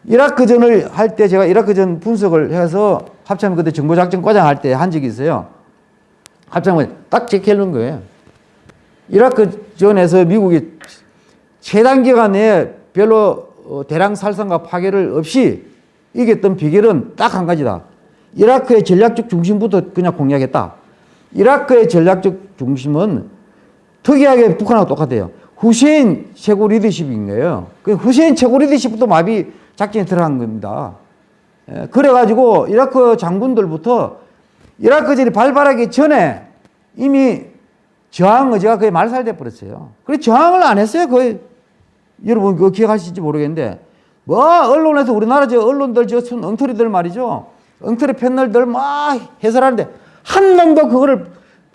Speaker 1: 이라크전을 할 때 제가 이라크전 분석을 해서 합참 그때 정보작전과장 할 때 한 적이 있어요. 합참을 딱 제껴놓은 거예요. 이라크전에서 미국이 최단 기간 내에 별로 어, 대량 살상과 파괴를 없이 이겼던 비결은 딱 한 가지다. 이라크의 전략적 중심부터 그냥 공략했다. 이라크의 전략적 중심은 특이하게 북한하고 똑같아요. 후세인 최고 리더십인 거예요. 그 후세인 최고 리더십부터 마비 작전에 들어간 겁니다. 예, 그래가지고 이라크 장군들부터 이라크전이 발발하기 전에 이미 저항 의지가 거의 말살돼 버렸어요. 그래 저항을 안 했어요. 거의 여러분 그거 기억하실지 모르겠는데 뭐 언론에서 우리나라 저 언론들 저순 엉터리들 말이죠. 엉터리 패널들 막 해설하는데 한 놈도 그거를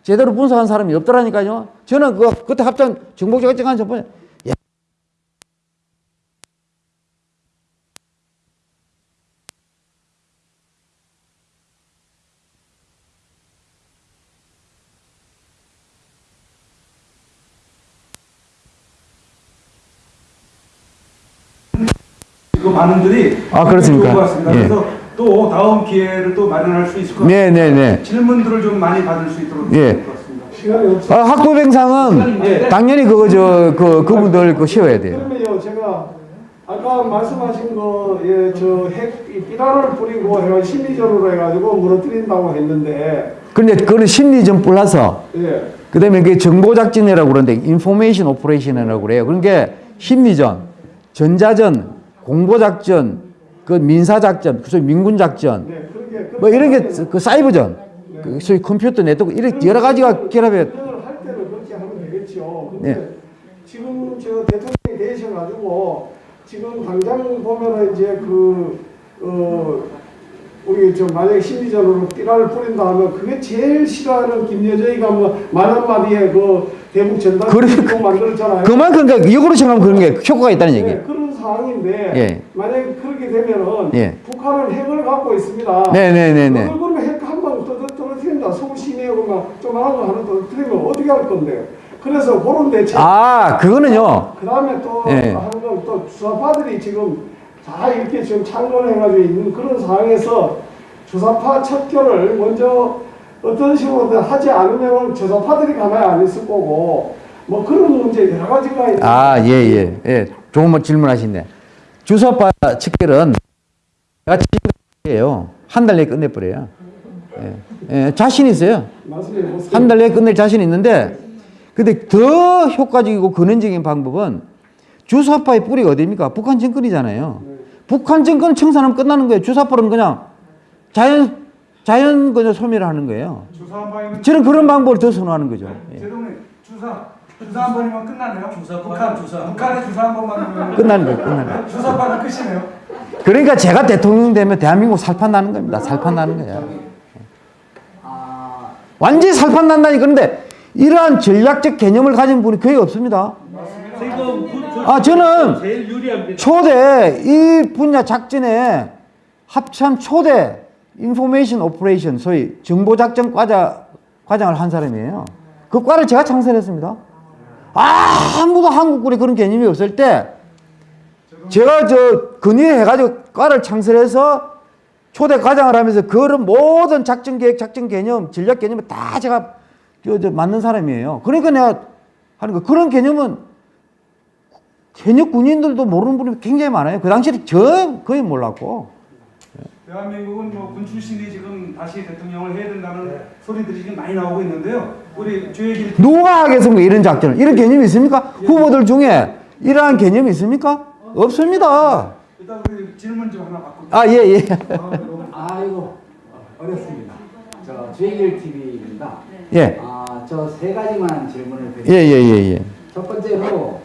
Speaker 1: 제대로 분석한 사람이 없더라니까요. 저는 그 그때 합장 정복적 정한 첫 번째 야.
Speaker 2: 그 분들이
Speaker 1: 아, 그렇습니까? 예.
Speaker 2: 그래서 또 다음 기회를 또 마련할 수 있을 것
Speaker 1: 네,
Speaker 2: 같습니다.
Speaker 1: 네, 네.
Speaker 2: 질문들을 좀 많이 받을 수 있도록
Speaker 1: 예. 아, 학부뱅상은 당연히 그거 저 그 그분들 그 쉬어야 돼요.
Speaker 4: 그러면요 제가 아까 말씀하신 거예저핵 비난을 뿌리고 해가 심리전으로 해가지고 무너뜨린다고 했는데
Speaker 1: 그런데 그런 심리전 플러서
Speaker 4: 예.
Speaker 1: 그다음에 그게 정보 작전이라고 그러는데 인포메이션 오퍼레이션이라고 그래요. 그런 게 심리전, 전자전, 공보작전, 그 민사작전, 그 소위 민군작전,
Speaker 4: 네, 그렇게
Speaker 1: 뭐 이런 게 그 사이버전, 그 소위 컴퓨터 네트워크 이런 여러 가지가 결합해.
Speaker 4: 할 때는 그렇게 하면 되겠죠.
Speaker 1: 네.
Speaker 4: 지금 저 대통령이 되셔가지고 지금 당장 보면은 이제 그 어. 우리 저 만약에 심리전으로 띠라를 뿌린다 하면 그게 제일 싫어하는 김여정이가 뭐말 한마디에 그 대북 전단
Speaker 1: 그래,
Speaker 4: 그 만들었잖아요.
Speaker 1: 그만큼 그 역으로 생각하면 그런 게 효과가 있다는
Speaker 4: 네,
Speaker 1: 얘기예요.
Speaker 4: 그런 상황인데
Speaker 1: 예.
Speaker 4: 만약에 그렇게 되면은
Speaker 1: 예.
Speaker 4: 북한은 핵을 갖고 있습니다.
Speaker 1: 네네네네.
Speaker 4: 그걸 그러면 핵한방 떨어뜨린다. 서울 시내하고 막 조그마한 거 하나 떨어뜨리면 어떻게 할 건데요? 그래서 그런 대책.
Speaker 1: 아, 그거는요.
Speaker 4: 그 다음에 또
Speaker 1: 예.
Speaker 4: 하는 건또 주사파들이 지금 다 이렇게 지금 창건해가지고 있는 그런 상황에서 주사파 척결을 먼저 어떤 식으로든 하지 않으면 주사파들이 가만히 안 있을 거고 뭐 그런 문제 여러 가지가 있는
Speaker 1: 아, 예, 예, 예. 좋은 뭐 질문하시네. 주소파 측결은 제가 지금이에요. 한 달 내에 끝내버려요. 예, 예, 자신 있어요. 한 달 내에 끝낼 자신 있는데, 근데 더 효과적이고 근원적인 방법은 주사파의 뿌리가 어디입니까? 북한 정권이잖아요. 북한 정권 청산하면 끝나는 거예요. 주사파는 그냥 자연, 자연 그냥 소멸을 하는 거예요. 저는 그런 방법을 더 선호하는 거죠. 예.
Speaker 2: 제동님 주사 주사 한 번이면 끝나네요.
Speaker 5: 주사
Speaker 2: 북한
Speaker 5: 주사.
Speaker 2: 북한의 주사 한 번만 하면
Speaker 1: 끝나는 거예요. 끝나는 거예요.
Speaker 2: 주사파는 끝이네요.
Speaker 1: 그러니까 제가 대통령 되면 대한민국 살판 나는 겁니다. 살판 나는 거예요.
Speaker 3: 아,
Speaker 1: 완전히 살판 난다니 그런데 이러한 전략적 개념을 가진 분이 거의 없습니다.
Speaker 6: 저-
Speaker 1: 아, 저는 초대 이 분야 작전에 합참 초대 information operation 소위 정보 작전 과자 과장을 한 사람이에요. 그 과를 제가 창설했습니다. 아무도 한국군에 그런 개념이 없을 때 제가 저 건의해가지고 과를 창설해서 초대 과장을 하면서 그런 모든 작전 계획, 작전 개념, 전략 개념을 다 제가 만든 사람이에요. 그러니까 내가 하는 거 그런 개념은 현역 군인들도 모르는 분이 굉장히 많아요. 그 당시에 저 거의 몰랐고.
Speaker 2: 대한민국은 뭐 군 출신이 지금 다시 대통령을 해야 된다는 소리들이 지금 많이 나오고 있는데요. 우리 주혜길
Speaker 1: 누가 하겠습니까? 이런 작전을. 이런 개념이 있습니까? 후보들 중에 이러한 개념이 있습니까? 없습니다.
Speaker 2: 일단 우리 질문 좀 하나 받고.
Speaker 1: 아, 예, 예.
Speaker 3: 아 이고 어렵습니다. 저 JL TV입니다.
Speaker 1: 예.
Speaker 3: 아, 저 세 가지만 질문을
Speaker 1: 예,
Speaker 3: 드리겠습니다.
Speaker 1: 예, 예, 예.
Speaker 3: 첫 번째로 아,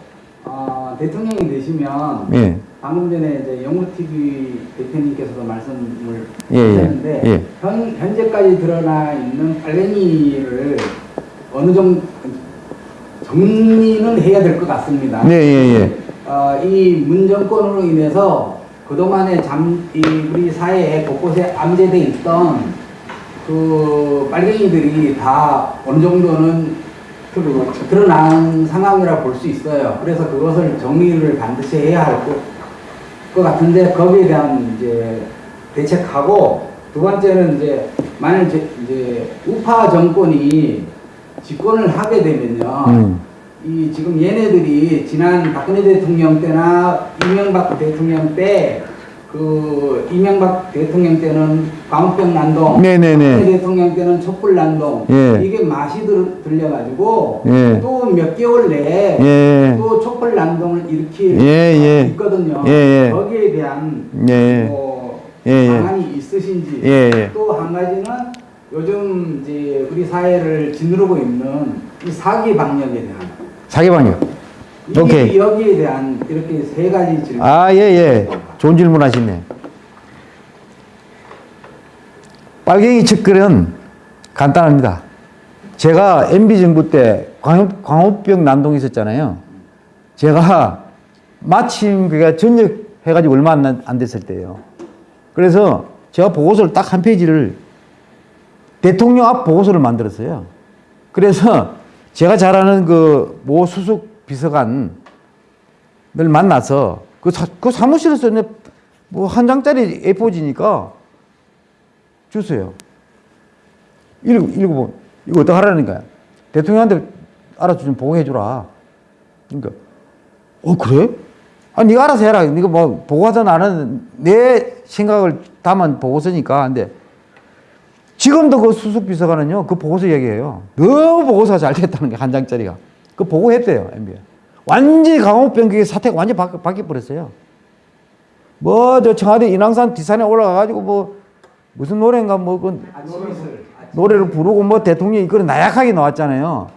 Speaker 3: 어, 대통령이 되시면
Speaker 1: 예.
Speaker 3: 방금 전에 이제 영우TV 대표님께서도 말씀을
Speaker 1: 예, 예,
Speaker 3: 하셨는데
Speaker 1: 예.
Speaker 3: 현, 현재까지 드러나 있는 빨갱이를 어느 정도 정리는 해야 될 것 같습니다.
Speaker 1: 네, 예, 예.
Speaker 3: 어, 이 문정권으로 인해서 그동안에 잠, 이 우리 사회에 곳곳에 암제돼 있던 그 빨갱이들이 다 어느 정도는 드러난 상황이라 볼 수 있어요. 그래서 그것을 정리를 반드시 해야 할 것, 것 같은데 거기에 대한 이제 대책하고 두 번째는 이제 만일 이제, 이제 우파 정권이 집권을 하게 되면요.
Speaker 1: 음.
Speaker 3: 이 지금 얘네들이 지난 박근혜 대통령 때나 이명박 대통령 때 그 이명박 대통령 때는 광우병 난동,
Speaker 1: 네네네.
Speaker 3: 박근혜 대통령 때는 촛불 난동
Speaker 1: 예.
Speaker 3: 이게 맛이 들, 들려가지고
Speaker 1: 예.
Speaker 3: 또몇 개월 내에
Speaker 1: 예.
Speaker 3: 또 촛불 난동을 일으킬
Speaker 1: 예, 예.
Speaker 3: 있거든요.
Speaker 1: 예, 예.
Speaker 3: 거기에 대한
Speaker 1: 예.
Speaker 3: 뭐
Speaker 1: 예, 예.
Speaker 3: 방안이 있으신지
Speaker 1: 예, 예.
Speaker 3: 또한 가지는 요즘 이제 우리 사회를 짓누르고 있는 이 사기 방역에 대한
Speaker 1: 사기 방역.
Speaker 3: 이게
Speaker 1: 오케이.
Speaker 3: 여기에 대한 이렇게 세 가지 질문.
Speaker 1: 아, 예, 예. 좋은 질문 하시네. 빨갱이 측근은 간단합니다. 제가 MB정부 때 광, 광우병 난동이 있었잖아요. 제가 마침 그가 전역 해가지고 얼마 안, 안 됐을 때예요. 그래서 제가 보고서를 딱 한 페이지를 대통령 앞 보고서를 만들었어요. 그래서 제가 잘 아는 그 모 수석 비서관을 만나서 그, 사, 그 사무실에서 뭐 한 장짜리 A4지니까 주세요. 읽어, 읽어보 이거 어떻게 하라는 거야? 대통령한테 알아서 좀 보고해주라. 그러니까, 어, 그래? 아, 네가 알아서 해라. 네가 뭐, 보고하든 안 하든 내 생각을 담은 보고서니까. 근데 지금도 그 수석 비서관은요, 그 보고서 얘기해요. 너무 보고서가 잘 됐다는 게 한 장짜리가. 그 보고했대요, MB. 완전히 강호병 그게 사태가 완전히 바, 바뀌어버렸어요. 뭐, 저 청와대 인왕산 뒷산에 올라가가지고 뭐, 무슨 노래인가 뭐, 그. 노래를 부르고 뭐 대통령이 그런 나약하게 나왔잖아요.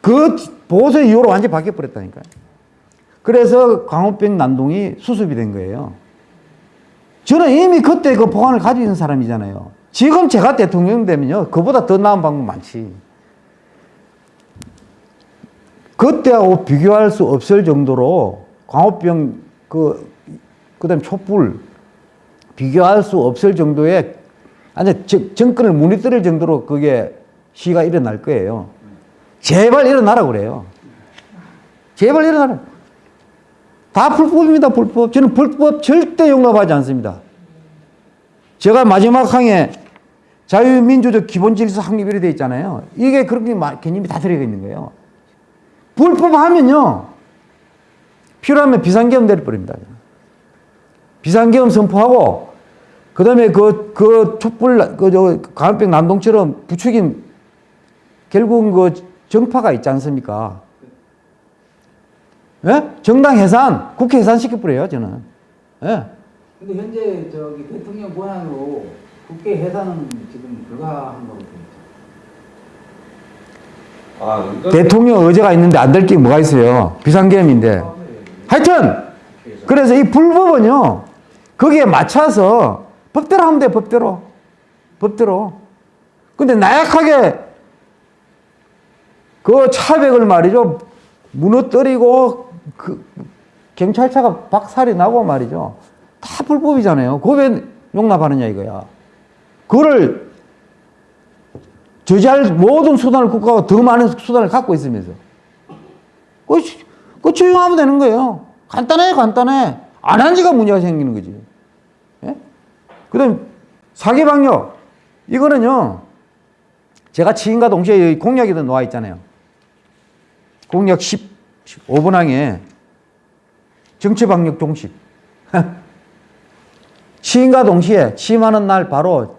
Speaker 1: 그 보고서 이후로 완전히 바뀌어버렸다니까요. 그래서 광우병 난동이 수습이 된 거예요. 저는 이미 그때 그 보안을 가지고 있는 사람이잖아요. 지금 제가 대통령 되면요. 그보다 더 나은 방법 많지. 그때하고 비교할 수 없을 정도로 광우병 그, 그 다음에 촛불 비교할 수 없을 정도의 아니 정권을 무너뜨릴 정도로 그게 시가 일어날 거예요. 제발 일어나라 그래요. 제발 일어나라. 다 불법입니다, 불법. 저는 불법 절대 용납하지 않습니다. 제가 마지막 항에 자유민주적 기본질서 확립이 되어 있잖아요. 이게 그렇게 개념이 다 들어가 있는 거예요. 불법하면요. 필요하면 비상계엄 내려버립니다. 비상계엄 선포하고 그 다음에 그, 그 촛불, 그, 저, 강원병 난동처럼 부추긴 결국은 그 정파가 있지 않습니까? 예? 정당 해산, 국회 해산 시켜버려요, 저는. 예?
Speaker 3: 근데 현재 저기 대통령 권한으로 국회 해산은 지금 불가한 거거든요.
Speaker 6: 아,
Speaker 1: 대통령 의제가 있는데 안 될 게 뭐가 있어요? 비상계엄인데. 하여튼, 그래서 이 불법은요, 거기에 맞춰서 법대로 하면 돼, 법대로. 법대로. 근데 나약하게 그 차백을 말이죠. 무너뜨리고 그 경찰차가 박살이 나고 말이죠. 다 불법이잖아요. 그거 왜 용납하느냐 이거야. 그거를 저지할 모든 수단을 국가가 더 많은 수단을 갖고 있으면서. 그, 그 조용하면 되는 거예요. 간단해, 간단해. 안 한 지가 문제가 생기는 거지. 예? 그 다음, 사기방역. 이거는요, 제가 치인과 동시에 공약에도 나와 있잖아요. 공약 10, 15분항에 정치방역 종식. 치인과 동시에 취임하는 날 바로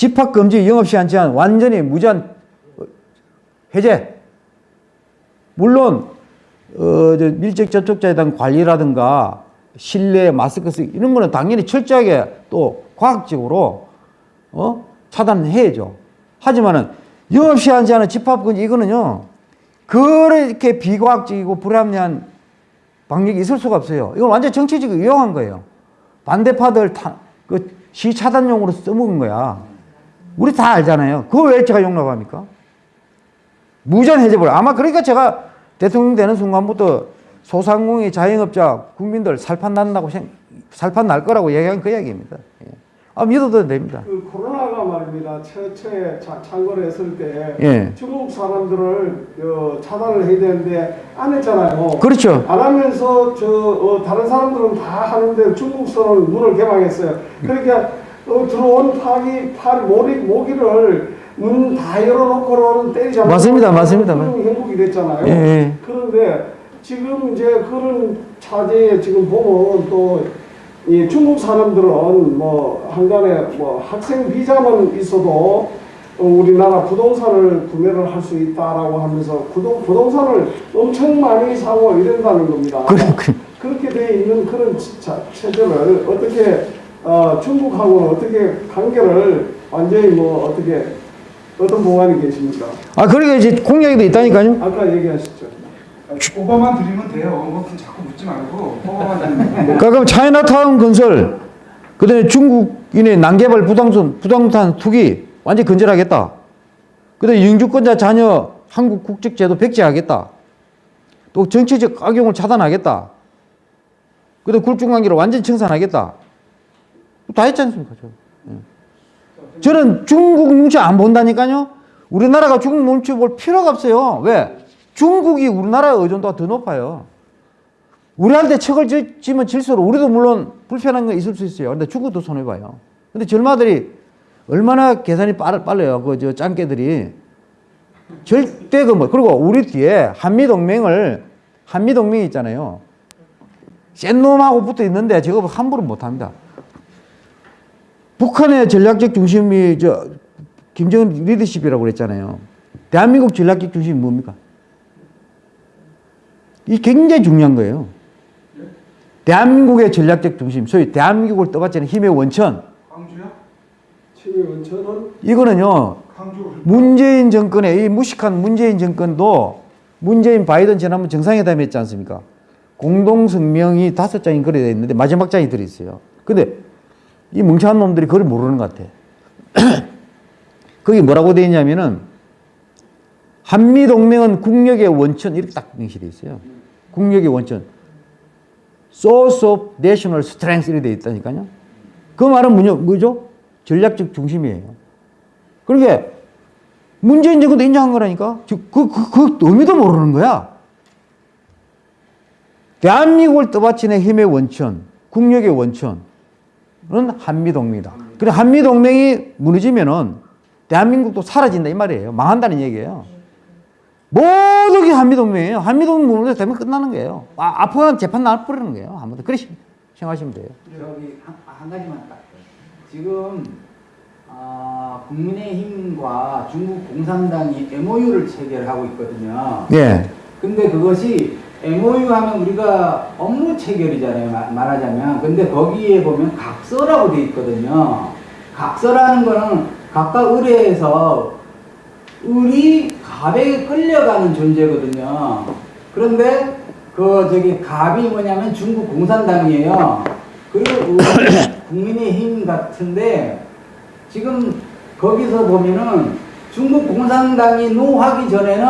Speaker 1: 집합금지 영업시간 제한 완전히 무제한 해제. 물론 어, 저 밀접 접촉자에 대한 관리라든가 실내 마스크 쓰기 이런 거는 당연히 철저하게 또 과학적으로 어? 차단해야죠. 하지만은 영업시간 제한은 집합금지 이거는요. 그렇게 비과학적이고 불합리한 방역이 있을 수가 없어요. 이건 완전 정치적으로 이용한 거예요. 반대파들 타, 그 시차단용으로 써먹은 거야. 우리 다 알잖아요. 그걸 왜 제가 용납합니까? 무전 해제버려. 아마 그러니까 제가 대통령 되는 순간부터 소상공인 자영업자 국민들 살판 난다고 생, 살판 날 거라고 얘기한 그 얘기입니다. 예. 아 믿어도 됩니다.
Speaker 4: 그 코로나가 말입니다. 최초에 자- 창궐 했을 때
Speaker 1: 예.
Speaker 4: 중국 사람들을 어, 차단을 해야 되는데 안 했잖아요.
Speaker 1: 그렇죠.
Speaker 4: 안 하면서 저 어, 다른 사람들은 다 하는데 중국서는 문을 개방했어요. 그러니까 어, 들어온 파기 파 모기 모기를 문 다 열어놓고는 않고
Speaker 1: 맞습니다, 맞습니다.
Speaker 4: 그런 행복이 됐잖아요.
Speaker 1: 예, 예.
Speaker 4: 그런데 지금 이제 그런 차제에 지금 보면 또 이 중국 사람들은 뭐 한간에 뭐 학생 비자만 있어도 어, 우리나라 부동산을 구매를 할 수 있다라고 하면서 부동, 부동산을 엄청 많이 사고 이런다는 겁니다.
Speaker 1: 그래, 그래.
Speaker 4: 그렇게 돼 있는 그런 자, 체제를 어떻게 어, 중국하고는 어떻게 관계를 완전히 뭐 어떻게 어떤 보관이 계십니까?
Speaker 1: 아, 그러니까 이제 공약에도 있다니까요.
Speaker 4: 아까 얘기하셨죠.
Speaker 2: 오버만 드리면 돼요. 뭐 자꾸 묻지 말고 오버만 드리면
Speaker 1: 그러니까 그럼 차이나타운 건설, 그 다음에 중국인의 난개발 부동산, 부동산 투기 완전히 건절하겠다. 그 다음에 영주권자 자녀 한국 국적 제도 백지하겠다. 또 정치적 악용을 차단하겠다. 그 다음에 굴중관계를 완전히 청산하겠다. 다 했지 않습니까? 저. 예. 저는 중국 눈치 안 본다니까요. 우리나라가 중국 눈치 볼 필요가 없어요. 왜? 중국이 우리나라의 의존도가 더 높아요. 우리한테 지- 지면 질수록 우리도 물론 불편한 건 있을 수 있어요. 근데 중국도 손해봐요. 근데 젊아들이 얼마나 계산이 빠르, 빨라요. 그 저 짱깨들이. 절대 그 뭐, 그리고 우리 뒤에 한미동맹을, 한미동맹이 있잖아요. 센 놈하고 붙어 있는데 저거 함부로 못 합니다. 북한의 전략적 중심이 저 김정은 리더십이라고 그랬잖아요. 대한민국 전략적 중심이 뭡니까? 이 굉장히 중요한 거예요. 대한민국의 전략적 중심, 소위 대한민국을 떠받치는 힘의 원천.
Speaker 2: 광주요?
Speaker 4: 치매 원천은
Speaker 1: 이거는요, 문재인 정권의 이 무식한 문재인 정권도 문재인 바이든 지난번 정상회담 했지 않습니까? 공동성명이 다섯 장이 돼 있는데 마지막 장이 들어있어요. 근데 이 멍청한 놈들이 그걸 모르는 것 같아. 거기 뭐라고 돼 있냐면은 한미동맹은 국력의 원천 이렇게 딱 명시돼 있어요. 국력의 원천. Source of National Strength 이렇게 돼 있다니까요. 그 말은 뭐죠? 전략적 중심이에요. 그러니까 문재인 정권도 인정한 거라니까. 그, 그, 그, 그 의미도 모르는 거야. 대한민국을 떠받치는 힘의 원천, 국력의 원천 은 한미동맹이다. 그래 한미동맹이 무너지면은 대한민국도 사라진다 이 말이에요. 망한다는 얘기예요. 모든 게 한미동맹이에요. 한미동맹 무너져면 끝나는 거예요. 아, 아프간 재판 나올 뿌리는 거예요. 아무튼 그렇게 생각하시면 돼요.
Speaker 3: 저기 한, 한 가지만 딱 지금 아, 국민의힘과 중국 공산당이 MOU를 체결하고 있거든요.
Speaker 1: 예.
Speaker 3: 근데 그것이 MOU 하면 우리가 업무 체결이잖아요. 마- 말하자면. 근데 거기에 보면 각서라고 돼 있거든요. 각서라는 거는 각각 의뢰해서 을이 갑에게 끌려가는 존재거든요. 그런데 그 저기 갑이 뭐냐면 중국 공산당이에요. 그리고 국민의힘 같은데 지금 거기서 보면은 중국 공산당이 노하기 전에는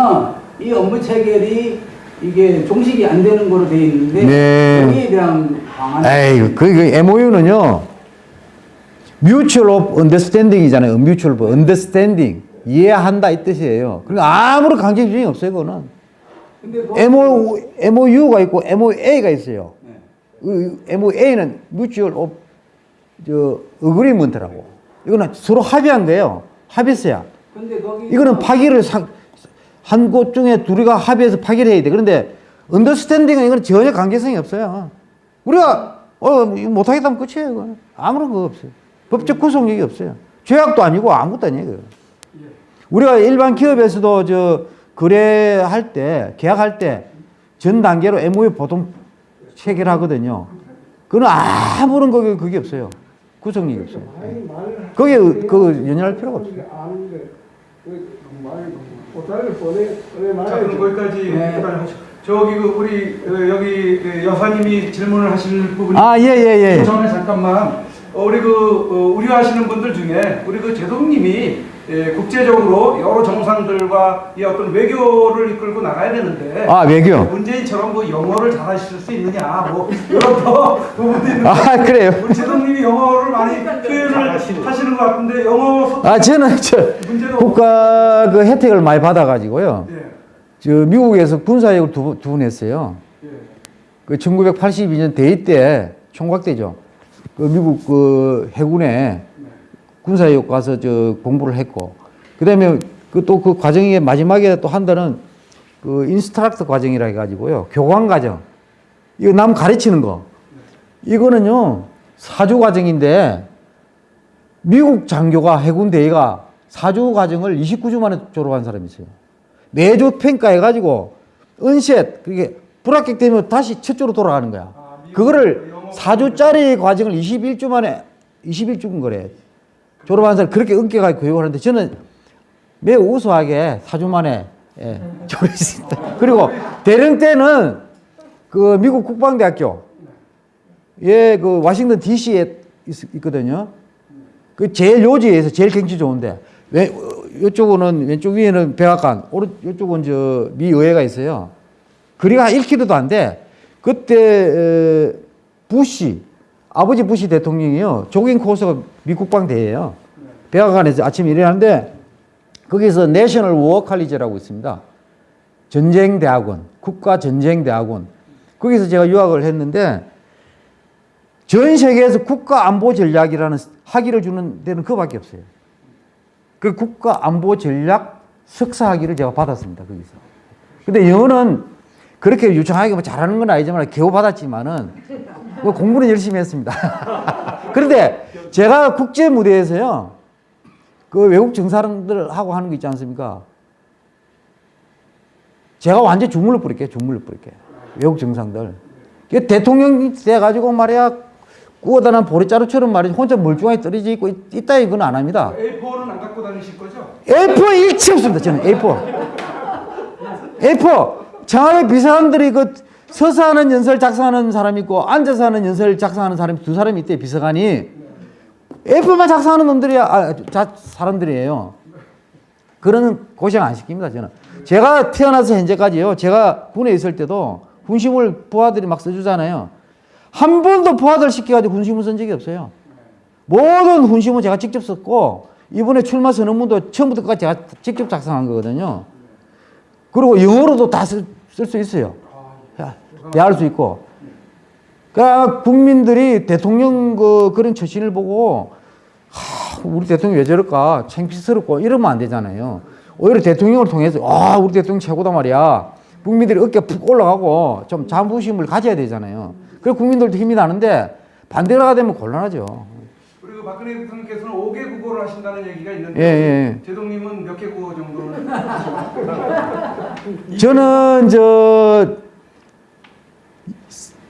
Speaker 3: 이 업무 체결이 이게 종식이 안 되는 거로 돼 있는데
Speaker 1: 네.
Speaker 3: 여기에 대한 방안
Speaker 1: 에이, 그, 그 MOU는요, mutual of understanding이잖아요. mutual of understanding. 이해한다 이 뜻이에요. 그러니까 아무런 강제 규정이 없어요, 그거는.
Speaker 3: 근데 그
Speaker 1: MOU, MOU가 있고 MOA가 있어요.
Speaker 3: 네.
Speaker 1: 그 MOA는 mutual of 저 agreement라고. 이거는 서로 합의한 거예요. 합의서야.
Speaker 3: 근데 거기
Speaker 1: 이거는 파기를 한 곳 중에 둘이가 합의해서 파기를 해야 돼. 그런데 언더스탠딩은 이건 전혀 관계성이 없어요. 우리가 어 못하겠다면 끝이에요. 이거는. 아무런 거 없어요. 법적 구속력이 없어요. 죄악도 아니고 아무것도 아니에요. 우리가 일반 기업에서도 저 거래할 때 계약할 때 전 단계로 MOU 보통 체결하거든요. 그건 아무런 그게 그게 없어요. 구속력이 없어요.
Speaker 4: 말을
Speaker 1: 거기에 그 연연할 필요가 없어요.
Speaker 4: 아는데 보따리를 보내
Speaker 2: 자, 그럼. 거기까지
Speaker 3: 네.
Speaker 2: 저기 그 우리 어, 여기 그 여사님이 질문을 하실 부분이
Speaker 1: 아, 예, 예, 예.
Speaker 2: 전에 잠깐만 어, 우리 그 어, 우려하시는 분들 중에 우리 그 제동님이 예, 국제적으로 여러 정상들과 이 어떤 외교를 이끌고 나가야 되는데
Speaker 1: 아, 외교.
Speaker 2: 문재인처럼 뭐 영어를 잘하실 수 있느냐 뭐 이런 더 부분이 있는데
Speaker 1: 아, 그래요?
Speaker 2: 우리 제동님이 영어를 많이 표현을 하시는 것 같은데 영어 소
Speaker 1: 아, 저는 저 국가 그 혜택을 많이 받아가지고요.
Speaker 2: 예,
Speaker 1: 저 미국에서 군사역을 두, 번- 두번 했어요.
Speaker 2: 예.
Speaker 1: 그 1982년 대위 때 총각 때죠. 그 미국 그 해군에 군사역 가서 저 공부를 했고, 그다음에 그 또 그 과정의 마지막에 또 한 달은 그 인스트럭터 과정이라 해가지고요. 교관 과정. 이거 남 가르치는 거. 이거는요 사주 과정인데 미국 장교가 해군 대위가 사주 과정을 29주 만에 졸업한 사람이 있어요. 내조 평가해가지고 은셋 그게 불합격 되면 다시 첫조로 돌아가는 거야.
Speaker 2: 아,
Speaker 1: 그거를
Speaker 2: 영어
Speaker 1: 4주짜리 과정을 21주 만에 21주인 거래. 졸업한 사람 그렇게 엄격하게 교육을 하는데 저는 매우 우수하게 4주 만에 예, 졸업했습니다. 그리고 대령 때는 그 미국 국방대학교 예, 그 워싱턴 DC에 있, 거든요그 제일 요지에서 제일 경치 좋은데 왼 이쪽은 왼쪽 위에는 백악관, 오른 이쪽은 저 미 의회가 있어요. 거리가 1km도 안 돼. 그때 에, 부시 아버지 부시 대통령이요 조깅 코스가 미 국방대예요. 백악관에서 아침에 일어나는데 거기서 내셔널 워 칼리지라고 있습니다. 전쟁대학원, 국가전쟁대학원. 거기서 제가 유학을 했는데 전 세계에서 국가안보전략이라는 학위를 주는 데는 그밖에 없어요. 그 국가안보전략 석사 학위를 제가 받았습니다. 거기서. 근데 영어는 그렇게 유창하게 뭐 잘하는 건 아니지만 겨우 받았지만은 뭐 공부는 열심히 했습니다. 그런데 제가 국제 무대에서요. 그 외국 정사람들하고 하는 거 있지 않습니까? 제가 완전 주물러 뿌릴게요. 주물러 뿌릴게요. 외국 정상들. 대통령이 돼가지고 말이야 꾸어다는 보리자루처럼 말이야 혼자 멀쩡하게 떨어져 있고 있- 있다 이건 안 합니다.
Speaker 2: A4는 안 갖고 다니실 거죠?
Speaker 1: A4 일치 없습니다. 저는 A4. A4 청와대 비서관들이 그 서서 하는 연설 작성하는 사람 있고 앉아서 하는 연설 작성하는 사람이 두 사람이 있대 비서관이 A4만 작성하는 놈들이 아, 자, 사람들이에요. 그런 고생 안 시킵니다 저는. 제가 태어나서 현재까지요. 제가 군에 있을 때도 군심을 부하들이 막 써주잖아요. 한 번도 부하들 시켜가지고 군심을 쓴 적이 없어요. 모든 훈심은 제가 직접 썼고 이번에 출마 선언문도 처음부터 끝까지 제가 직접 작성한 거거든요. 그리고 영어로도 다 쓸 수 있어요. 야, 대할 수 있고. 그러니까 국민들이 대통령 그 그런 처신을 보고 하, 우리 대통령 왜 저럴까 창피스럽고 이러면 안 되잖아요. 오히려 대통령을 통해서 아 우리 대통령 최고다 말이야. 국민들이 어깨 푹 올라가고 좀 자부심을 가져야 되잖아요. 그래 국민들도 힘이 나는데 반대로 하게 되면 곤란하죠.
Speaker 2: 그리고 박근혜 대통령께서는 5개 국어를 하신다는 얘기가 있는데
Speaker 1: 예, 예.
Speaker 2: 제동님은 몇 개 국어 정도는
Speaker 1: 저는 저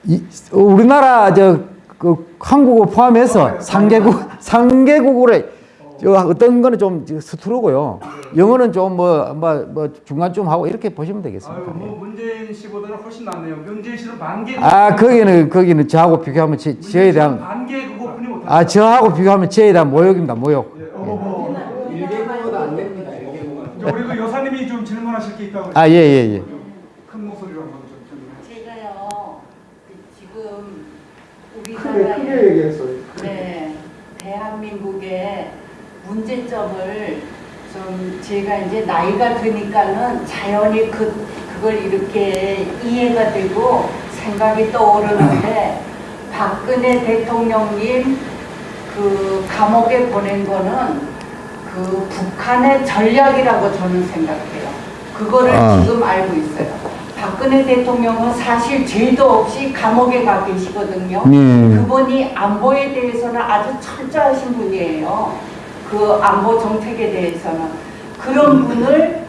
Speaker 1: 이, 우리나라 저 그 한국어 포함해서 상개국 상개국어를 저 어떤 거는 좀 서투르고요. 영어는 좀뭐 뭐 뭐 중간쯤 하고 이렇게 보시면
Speaker 2: 아유
Speaker 1: 되겠습니다.
Speaker 2: 뭐 문재인 씨보다는 훨씬 낫네요. 문재인 씨는 반개
Speaker 1: 아 거기는 거기는 저하고 비교하면 제, 저에 대한
Speaker 2: 반개 국어뿐이 못하죠.
Speaker 1: 아 저하고 비교하면 저에 대한 모욕입니다. 모욕.
Speaker 2: 예, 어머,
Speaker 3: 일개국어도 안 됩니다. 일개국어.
Speaker 2: 저 우리 그 여사님이 좀 질문하실 게 있다고.
Speaker 1: 아예 예, 예.
Speaker 2: 큰 목소리로 한번 좀 질문해.
Speaker 7: 제가요 그 지금
Speaker 4: 크게 크게 얘기했어요.
Speaker 7: 네 대한민국의 문제점을 좀 제가 이제 나이가 드니까는 자연히 그 그걸 이렇게 이해가 되고 생각이 떠오르는데 박근혜 대통령님 그 감옥에 보낸 거는 그 북한의 전략이라고 저는 생각해요. 그거를
Speaker 1: 아.
Speaker 7: 지금 알고 있어요. 박근혜 대통령은 사실 죄도 없이 감옥에 가 계시거든요.
Speaker 1: 음.
Speaker 7: 그분이 안보에 대해서는 아주 철저하신 분이에요. 그 안보 정책에 대해서는 그런 분을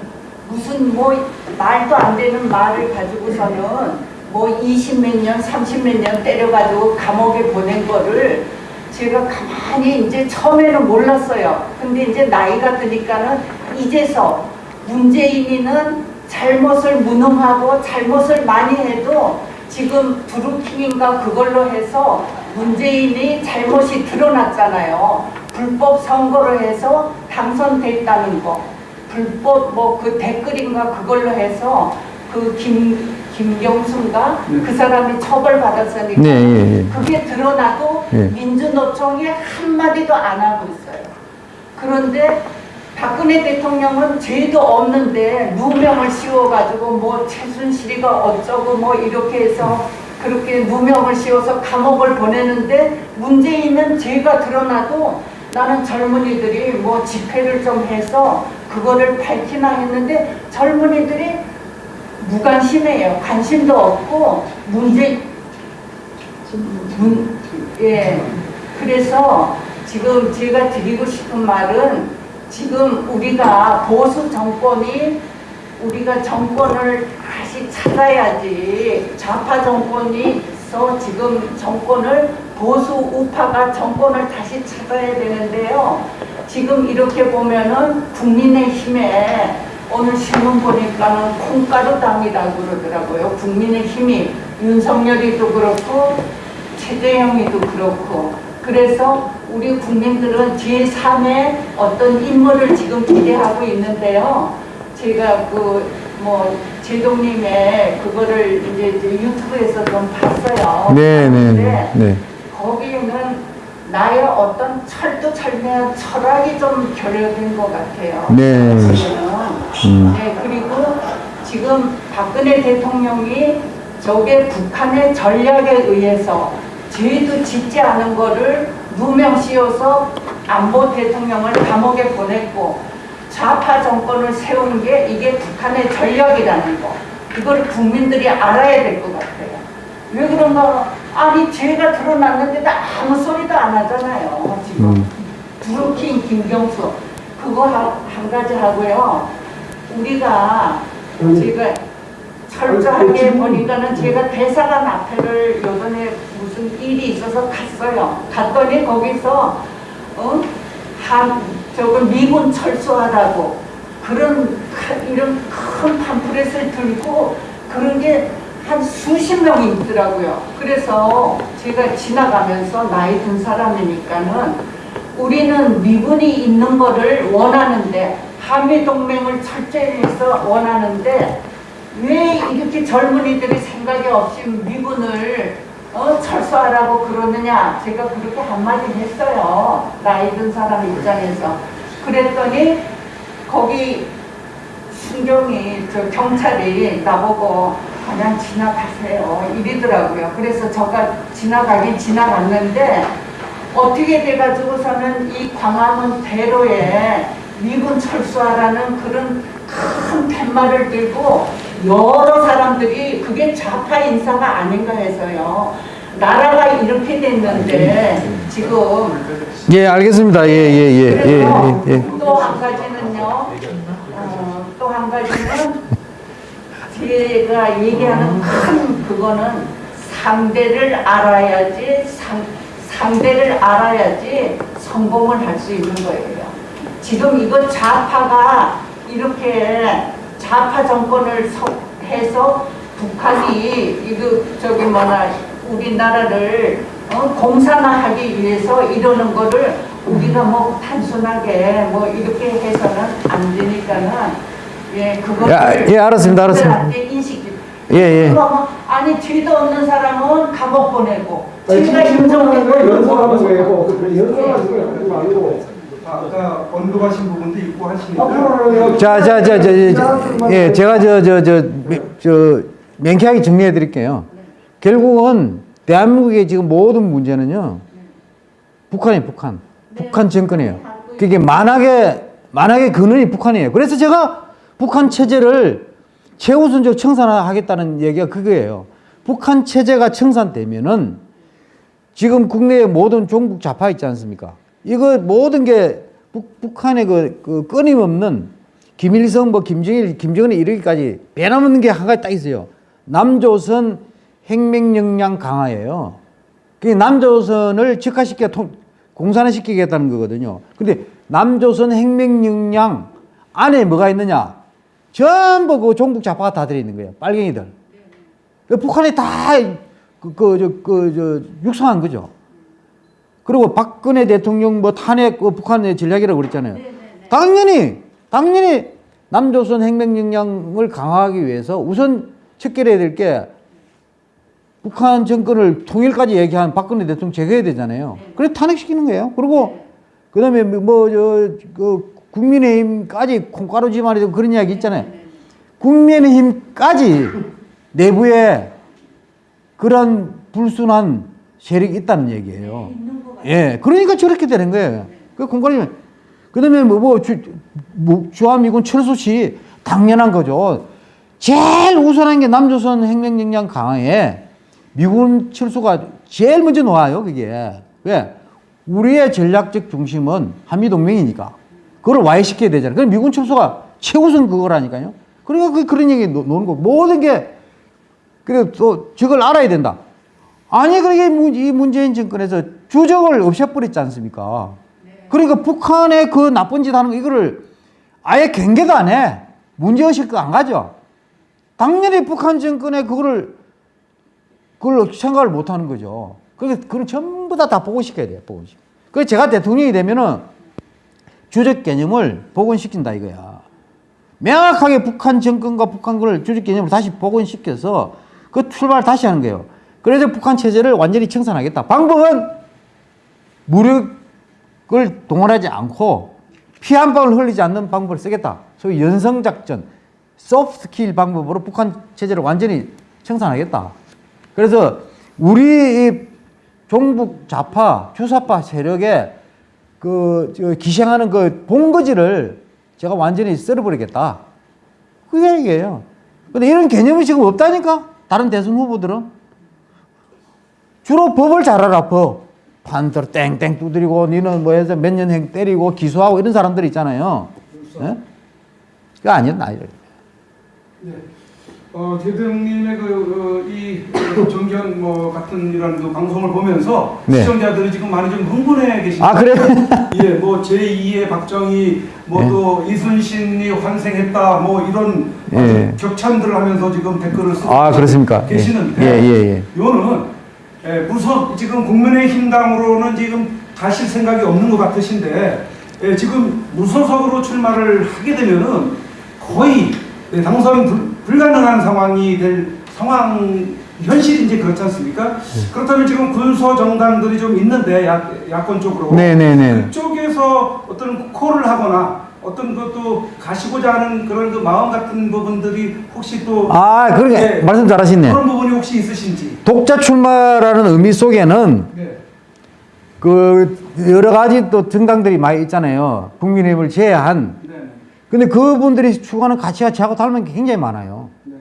Speaker 7: 무슨 뭐 말도 안 되는 말을 가지고서는 뭐 20몇 년, 30몇 년 때려가지고 감옥에 보낸 거를 제가 가만히 이제 처음에는 몰랐어요. 근데 이제 나이가 드니까는 이제서 문재인이는 잘못을 무능하고 잘못을 많이 해도 지금 드루킹인가 그걸로 해서 문재인이 잘못이 드러났잖아요. 불법 선거를 해서 당선됐다는 거. 불법 뭐 그 댓글인가 그걸로 해서 그 김 김경순가 그 사람이 처벌받았으니까
Speaker 1: 네, 예, 예.
Speaker 7: 그게 드러나도
Speaker 1: 예.
Speaker 7: 민주노총이 한마디도 안 하고 있어요. 그런데 박근혜 대통령은 죄도 없는데 누명을 씌워가지고 뭐 최순실이가 어쩌고 뭐 이렇게 해서 그렇게 누명을 씌워서 감옥을 보내는데 문재인은 죄가 드러나도 나는 젊은이들이 뭐 집회를 좀 해서 그거를 밝히나 했는데 젊은이들이 무관심해요. 관심도 없고 문제 문, 예. 그래서 지금 제가 드리고 싶은 말은 지금 우리가 보수 정권이 우리가 정권을 다시 찾아야지 좌파 정권이 있어 지금 정권을 보수 우파가 정권을 다시 찾아야 되는데요. 지금 이렇게 보면은 국민의힘에 오늘 신문 보니까는 콩가루 당이라고 그러더라고요. 국민의힘이 윤석열이도 그렇고 최재형이도 그렇고 그래서 우리 국민들은 제3의 어떤 인물을 지금 기대하고 있는데요. 제가 그뭐 제동님의 그거를 이제, 이제 유튜브에서 좀 봤어요.
Speaker 1: 네, 네,
Speaker 7: 근데
Speaker 1: 네. 네.
Speaker 7: 거기에는 나의 어떤 철두철미한 철학이 좀 결여된 것 같아요.
Speaker 1: 네. 음.
Speaker 7: 네, 그리고 지금 박근혜 대통령이 저게 북한의 전략에 의해서 죄도 짓지 않은 거를 누명 씌워서 안보 대통령을 감옥에 보냈고 좌파 정권을 세운 게 이게 북한의 전략이라는 거. 그거를 국민들이 알아야 될 것 같아요. 왜 그런가? 아니 죄가 드러났는데도 아무 소리도 안 하잖아요. 지금
Speaker 1: 음.
Speaker 7: 드루킹 김경수 그거 하- 한 가지 하고요. 우리가 제가 철저하게 보니까는 제가 대사관 앞에를 요번에 무슨 일이 있어서 갔어요. 갔더니 거기서 어? 한 저거 미군 철수하라고 그런 큰- 이런 큰 팜프렛을 들고 그런 게 한 수십 명이 있더라고요. 그래서 제가 지나가면서 나이 든 사람이니까는 우리는 미군이 있는 거를 원하는데 한미 동맹을 철저히 해서 원하는데 왜 이렇게 젊은이들이 생각이 없이 미군을 어, 철수하라고 그러느냐? 제가 그렇게 한마디 했어요. 나이 든 사람 입장에서. 그랬더니 거기 순경이 저 경찰이 나보고 그냥 지나가세요. 이러더라고요. 그래서 제가 지나가긴 지나갔는데 어떻게 돼가지고서는 이 광화문 대로에 미군 철수하라는 그런 큰 팻말을 들고 여러 사람들이 그게 좌파 인사가 아닌가 해서요. 나라가 이렇게 됐는데 지금
Speaker 1: 예, 알겠습니다. 예, 예, 예, 예, 예, 예.
Speaker 7: 또한 가지는요. 어, 또한 가지는 제가 얘기하는 큰 그거는 상대를 알아야지 상, 상대를 알아야지 성공을 할 수 있는 거예요. 지금 이거 좌파가 이렇게 좌파 정권을 서- 해서 북한이 이거 저기 뭐나 우리나라를 어, 공산화하기 위해서 이러는 거를 우리가 뭐 단순하게 뭐 이렇게 해서는 안 되니까는 예 그거를
Speaker 1: 야, 예, 알았습니다, 알았습니다.
Speaker 7: 인식
Speaker 1: 예, 예.
Speaker 7: 그러면 아니 죄도 없는 사람은 감옥 보내고
Speaker 4: 지금
Speaker 7: 인정되고
Speaker 4: 하지 말고.
Speaker 2: 아까 언급하신 부분도 있고 하시니까
Speaker 4: 앞으로는
Speaker 1: 자, 자, 자, 자, 자, 예, 제가 저, 저, 저, 미- 저, 명쾌하게 정리해 드릴게요. 결국은 대한민국의 지금 모든 문제는요, 북한이 북한. 북한 정권이에요. 그게 만악의, 만악의 근원이 북한이에요. 그래서 제가 북한 체제를 최우선적 청산하겠다는 얘기가 그거예요. 북한 체제가 청산되면은 지금 국내의 모든 종북 좌파 있지 않습니까? 이거 모든 게 북, 북한의 그, 그 끊임없는 김일성, 뭐 김정일, 김정은이 이르기까지 변함없는 게 한 가지 딱 있어요. 남조선 핵맹 역량 강화예요. 그 남조선을 즉화시켜 통, 공산화시키겠다는 거거든요. 근데 남조선 핵명령량 안에 뭐가 있느냐? 전부 그 종북 좌파가 다 들어있는 거예요. 빨갱이들. 그 북한에 다, 그, 그, 저, 그, 저, 육성한 거죠. 그리고 박근혜 대통령 뭐 탄핵, 그 북한의 전략이라고 그랬잖아요. 당연히, 당연히 남조선 핵명령량을 강화하기 위해서 우선 척결해야 될 게 북한 정권을 통일까지 얘기한 박근혜 대통령 제거해야 되잖아요. 그래 탄핵시키는 거예요. 그리고 그다음에 뭐저그 국민의힘까지 콩가루 지말이 그런 이야기 있잖아요. 국민의힘까지 내부에 그런 불순한 세력이 있다는 얘기예요. 예, 그러니까 저렇게 되는 거예요. 그 콩가루 그다음에 뭐, 뭐 주, 뭐 주한미군 철수 시 당연한 거죠. 제일 우선한 게 남조선 핵명령량 강화에 미군 철수가 제일 먼저 놓아요, 그게. 왜? 우리의 전략적 중심은 한미동맹이니까. 그걸 와해시켜야 되잖아요. 그럼 미군 철수가 최우선 그거라니까요. 그러니까 그, 그런 얘기 노- 노는 거. 모든 게, 그리고 또 저걸 알아야 된다. 아니, 그러게 문- 이 문재인 정권에서 주적을 없애버렸지 않습니까? 그러니까 북한의 그 나쁜 짓 하는 거, 이거를 아예 경계도 안 해. 문제의식 그안 가죠. 당연히 북한 정권의 그거를 그걸 생각을 못 하는 거죠. 그래서 그걸 전부 다 다 복원시켜야 돼요, 복원시켜. 그래서 제가 대통령이 되면은 주적 개념을 복원시킨다 이거야. 명확하게 북한 정권과 북한 걸 주적 개념을 다시 복원시켜서 그 출발을 다시 하는 거예요. 그래서 북한 체제를 완전히 청산하겠다. 방법은 무력을 동원하지 않고 피 한 방울 흘리지 않는 방법을 쓰겠다. 소위 연성작전, 소프트킬 방법으로 북한 체제를 완전히 청산하겠다. 그래서 우리 이 종북 좌파, 주사파 세력의 그, 저 기생하는 그 본거지를 제가 완전히 썰어버리겠다. 그게 얘기예요. 근데 이런 개념이 지금 없다니까? 다른 대선 후보들은? 주로 법을 잘 알아, 법. 판들 땡땡 두드리고, 니는 뭐 해서 몇 년행 때리고, 기소하고 이런 사람들 있잖아요. 예? 그거 아니었나, 이래.
Speaker 2: 네. 어, 대통령님의 그, 어, 이 어, 정견 뭐 같은 이런 그 방송을 보면서
Speaker 1: 네.
Speaker 2: 시청자들이 지금 많이 좀 흥분해 계십니다.
Speaker 1: 아, 그래요?
Speaker 2: 예, 뭐 제2의 박정희, 뭐
Speaker 1: 예.
Speaker 2: 또 이순신이 환생했다, 뭐 이런
Speaker 1: 예.
Speaker 2: 아주 격찬들을 하면서 지금 댓글을 쓰고
Speaker 1: 아, 그렇습니까? 예.
Speaker 2: 계시는데,
Speaker 1: 예, 예, 예.
Speaker 2: 요는 예, 무섭 지금 국민의힘당으로는 지금 가실 생각이 없는 것 같으신데 예, 지금 무소속으로 출마를 하게 되면은 거의 예, 당선 불, 불가능한 상황이 될 상황 현실이 이제 그렇지 않습니까?
Speaker 1: 네.
Speaker 2: 그렇다면 지금 군소 정당들이 좀 있는데 야, 야권 쪽으로
Speaker 1: 네, 네, 네.
Speaker 2: 그쪽에서 어떤 콜을 하거나 어떤 것도 가시고자 하는 그런 그 마음 같은 부분들이 혹시 또
Speaker 1: 아, 그러게.
Speaker 2: 예,
Speaker 1: 말씀 잘하시네.
Speaker 2: 그런 부분이 혹시 있으신지
Speaker 1: 독자 출마라는 의미 속에는
Speaker 2: 네.
Speaker 1: 그 여러 가지 또 정당들이 많이 있잖아요. 국민의힘을 제외한.
Speaker 2: 네.
Speaker 1: 근데 그분들이 추구하는 가치가 저하고 닮은 게 굉장히 많아요.
Speaker 2: 네.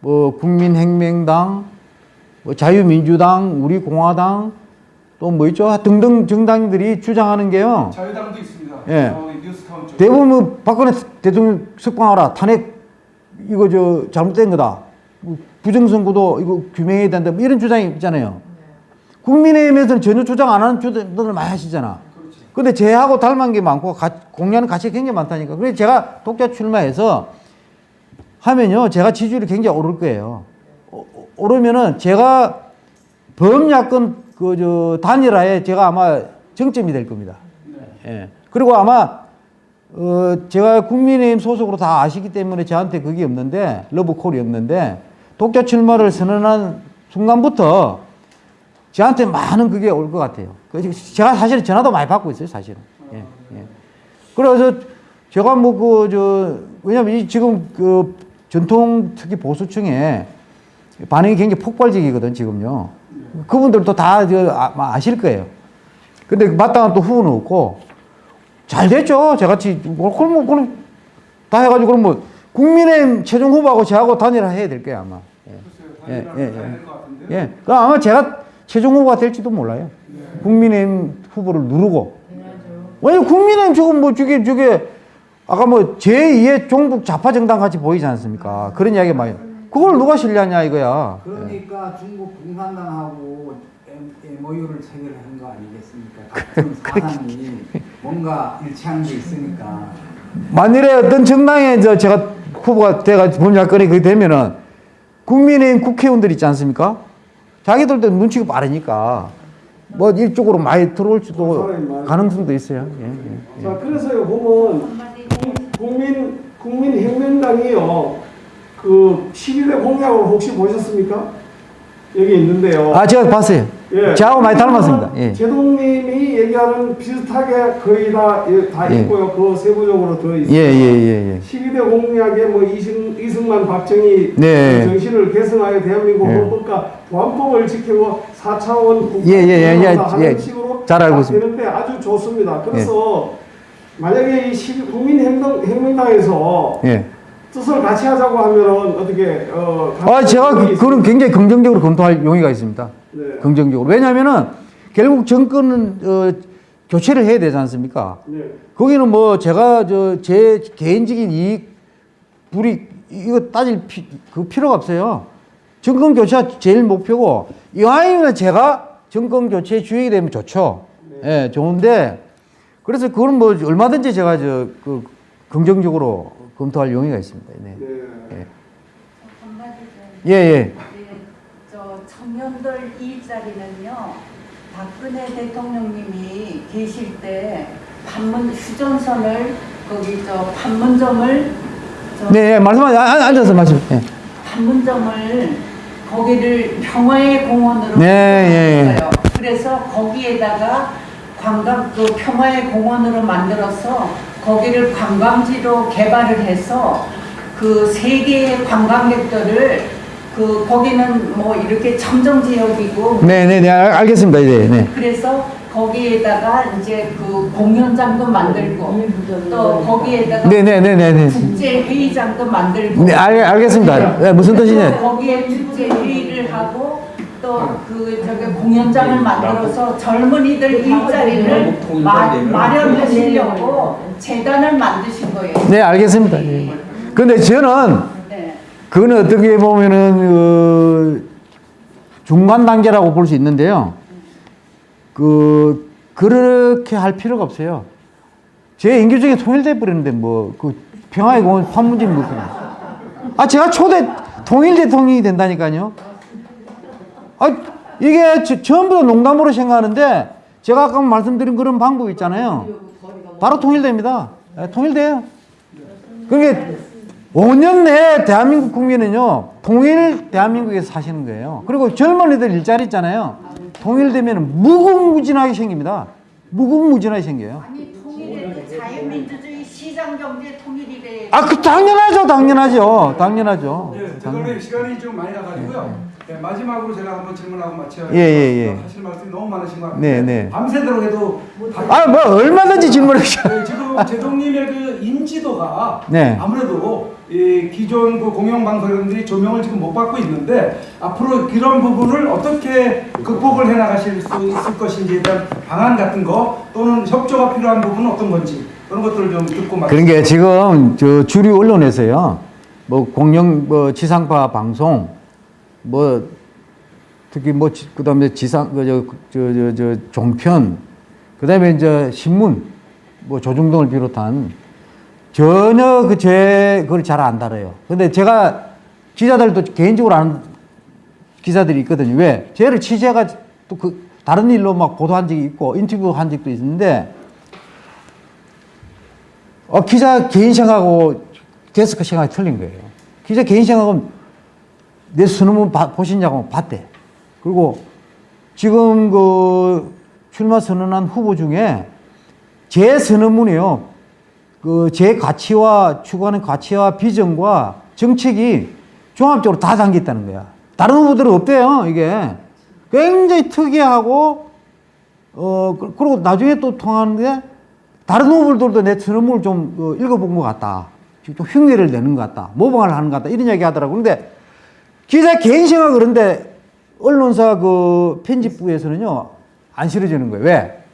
Speaker 1: 뭐 국민혁명당, 뭐 자유민주당, 우리공화당, 또 뭐 있죠? 등등 정당들이 주장하는 게요.
Speaker 2: 자유당도 있습니다.
Speaker 1: 예.
Speaker 2: 어, 뉴스타운 쪽.
Speaker 1: 대부분 뭐 박근혜 대통령 석방하라. 탄핵 이거 저 잘못된 거다. 뭐 부정선거도 이거 규명해야 된다. 뭐 이런 주장이 있잖아요. 국민의힘에서는 전혀 주장 안 하는 주장들을 많이 하시잖아. 근데 제하고 닮은 게 많고 가, 공유하는 가치가 굉장히 많다니까. 그래서 제가 독자 출마해서 하면요. 제가 지지율이 굉장히 오를 거예요. 오- 오르면은 제가 범야권 그 저 단일화에 제가 아마 정점이 될 겁니다. 예. 그리고 아마 어 제가 국민의힘 소속으로 다 아시기 때문에 저한테 그게 없는데 러브콜이 없는데 독자 출마를 선언한 순간부터 저한테 많은 그게 올 것 같아요. 그 제가 사실은 전화도 많이 받고 있어요, 사실은. 예, 예. 그래서 제가 뭐 그 저 왜냐면 이 지금 그 전통 특히 보수층에 반응이 굉장히 폭발적이거든 지금요. 그분들도 다저 아, 아실 거예요. 근데 마땅한 또 후보는 없고 잘 됐죠. 저같이 뭐 그럼 뭐 그럼 다 해가지고 그럼 뭐 국민의힘 최종 후보하고 저하고 단일화 해야 될 거야 아마. 예, 예, 예, 예. 예. 그 아마 제가 최종 후보가 될지도 몰라요. 국민의힘 후보를 누르고. 왜냐 국민의힘 저건 뭐 저게 저게 아까 뭐 제2의 종북 좌파 정당 같이 보이지 않습니까? 그런 이야기 많이. 그걸 누가 신뢰하냐 이거야.
Speaker 3: 그러니까 중국 공산당하고 MOU를 체결한 거 아니겠습니까? 같은 사상이 뭔가 일치한 게 있으니까
Speaker 1: 만일에 어떤 정당에 저 제가 후보가 돼가 범죄건이 그게 되면은 국민의힘 국회의원들 있지 않습니까? 자기들도 눈치가 빠르니까 뭐 이쪽으로 많이 들어올지도 가능성도 있어요. 예, 예.
Speaker 4: 자, 그래서요, 보면 국민, 국민혁명당이요, 그 12대 공약을 혹시 보셨습니까? 여기 있는데요.
Speaker 1: 아 제가 봤어요.
Speaker 4: 예.
Speaker 1: 저하고 많이 닮았습니다. 예.
Speaker 4: 제동님이 얘기하는 비슷하게 거의 다, 예, 다
Speaker 1: 예.
Speaker 4: 있고요. 그 세부적으로 더
Speaker 1: 예,
Speaker 4: 있습니다.
Speaker 1: 예, 예, 예.
Speaker 4: 12대 공약에 뭐 이승, 이승만, 박정희
Speaker 1: 네.
Speaker 4: 그 정신을 개선하여 대한민국
Speaker 1: 예.
Speaker 4: 헌법과 보안법을 지키고 4차원 국가
Speaker 1: 예, 예, 예, 예,
Speaker 4: 하는
Speaker 1: 예.
Speaker 4: 식으로
Speaker 1: 잘 알고
Speaker 4: 딱
Speaker 1: 있습니다.
Speaker 4: 되는데 아주 좋습니다. 그래서 만약에 이 12 국민혁명당에서
Speaker 1: 예.
Speaker 4: 뜻을 같이 하자고 하면은 어떻게 어
Speaker 1: 아, 제가 그, 그런 굉장히 긍정적으로 검토할 용의가 있습니다.
Speaker 4: 네.
Speaker 1: 긍정적으로. 왜냐하면은 결국 정권은 어, 교체를 해야 되지 않습니까?
Speaker 4: 네.
Speaker 1: 거기는 뭐 제가 저 제 개인적인 이익 불이 이거 따질 피, 그 필요가 없어요. 정권 교체가 제일 목표고 이왕이면 제가 정권 교체 주역이 되면 좋죠. 예, 좋은데 그래서 그건 뭐 얼마든지 제가 저 그 긍정적으로 검토할 용의가 있습니다. 네.
Speaker 4: 네.
Speaker 1: 예. 예, 예.
Speaker 7: 네, 저 청년들 일자리는요 박근혜 대통령님이 계실 때 판문 휴전선을 거기 저 판문점을 저
Speaker 1: 네, 예, 말씀하세요. 아, 아, 앉아서 말씀. 예.
Speaker 7: 판문점을 거기를 평화의 공원으로
Speaker 1: 네, 예, 예.
Speaker 7: 그래서 거기에다가 관광 그 평화의 공원으로 만들어서 거기를 관광지로 개발을 해서 그 세계의 관광객들을 그 거기는 뭐 이렇게 청정 지역이고
Speaker 1: 네, 네, 네, 알- 알겠습니다. 네, 네.
Speaker 7: 그래서 거기에다가 이제 그 공연장도 만들고 또 거기에다가
Speaker 1: 네, 네, 네, 네, 네.
Speaker 7: 국제 회의장도 만들고
Speaker 1: 네, 알, 알겠습니다. 네, 무슨 뜻이냐?
Speaker 7: 거기에 국제 회의를 하고 또 그 저기 공연장을 만들어서 젊은이들 일자리를 마, 마련하시려고 재단을 만드신 거예요.
Speaker 1: 네, 알겠습니다. 예. 근데 저는
Speaker 7: 네.
Speaker 1: 그거는 어떻게 보면은 그 중간 단계라고 볼 수 있는데요. 그 그렇게 할 필요가 없어요. 제 인교 중에 통일돼 버리는데 뭐 그 평화의 공원 판문점 뭐 그런. 아 제가 초대 통일 대통령이 된다니까요. 아 이게 저- 전부 다 농담으로 생각하는데 제가 아까 말씀드린 그런 방법 있잖아요. 바로 통일됩니다. 예, 통일돼요. 그게 5년 내에 대한민국 국민은요, 통일 대한민국에서 사시는 거예요. 그리고 젊은이들 일자리 있잖아요. 통일되면 무궁무진하게 생깁니다. 무궁무진하게 생겨요.
Speaker 7: 아니 통일해도 자유민주주의 시장경제 통일이래.
Speaker 1: 아, 그 당연하죠, 당연하죠, 당연하죠.
Speaker 2: 예, 대통령 시간이 좀 많이 나가지고요. 예, 마지막으로 제가 한번 질문하고 마쳐야
Speaker 1: 예, 예, 예.
Speaker 2: 하실 말씀이 너무 많으신 것 같은데
Speaker 1: 네, 네.
Speaker 2: 밤새도록 해도 다-
Speaker 1: 아, 뭐 얼마든지 질문하셔.
Speaker 2: 네, 지금 제동님의 그 인지도가
Speaker 1: 네.
Speaker 2: 아무래도 이 기존 그 공영방송들이 조명을 지금 못 받고 있는데 앞으로 그런 부분을 어떻게 극복을 해 나가실 수 있을 것인지에 대한 방안 같은 거 또는 협조가 필요한 부분은 어떤 건지 그런 것들을 좀 듣고 말.
Speaker 1: 그런 게 지금 저 주류 언론에서요, 뭐 공영 뭐 지상파 방송, 뭐 특히 뭐 지- 그다음에 지상 그저저저 저, 저 종편, 그다음에 이제 신문, 뭐 조중동을 비롯한 전혀 그 제 그걸 잘 안 다뤄요. 근데 제가 기자들도 개인적으로 아는 기자들이 있거든요. 왜? 쟤를 취재가 또 그 다른 일로 막 보도한 적이 있고 인터뷰 한 적도 있는데 어, 기자 개인 생각하고 데스크 생각이 틀린 거예요. 기자 개인 생각은 내 수능은 봐- 보시냐고 봤대. 그리고 지금 그 출마 선언한 후보 중에 제 선언문이요. 그 제 가치와 추구하는 가치와 비전과 정책이 종합적으로 다 담겨 있다는 거야. 다른 후보들은 없대요, 이게. 굉장히 특이하고, 어, 그- 그리고 나중에 또 통하는데, 다른 후보들도 내 선언문을 좀 어, 읽어본 것 같다. 좀 흉내를 내는 것 같다. 모방을 하는 것 같다. 이런 얘기 하더라고. 근데 기자 개인 생각 그런데 언론사 그 편집부에서는요, 안 실어주는 거예요. 왜?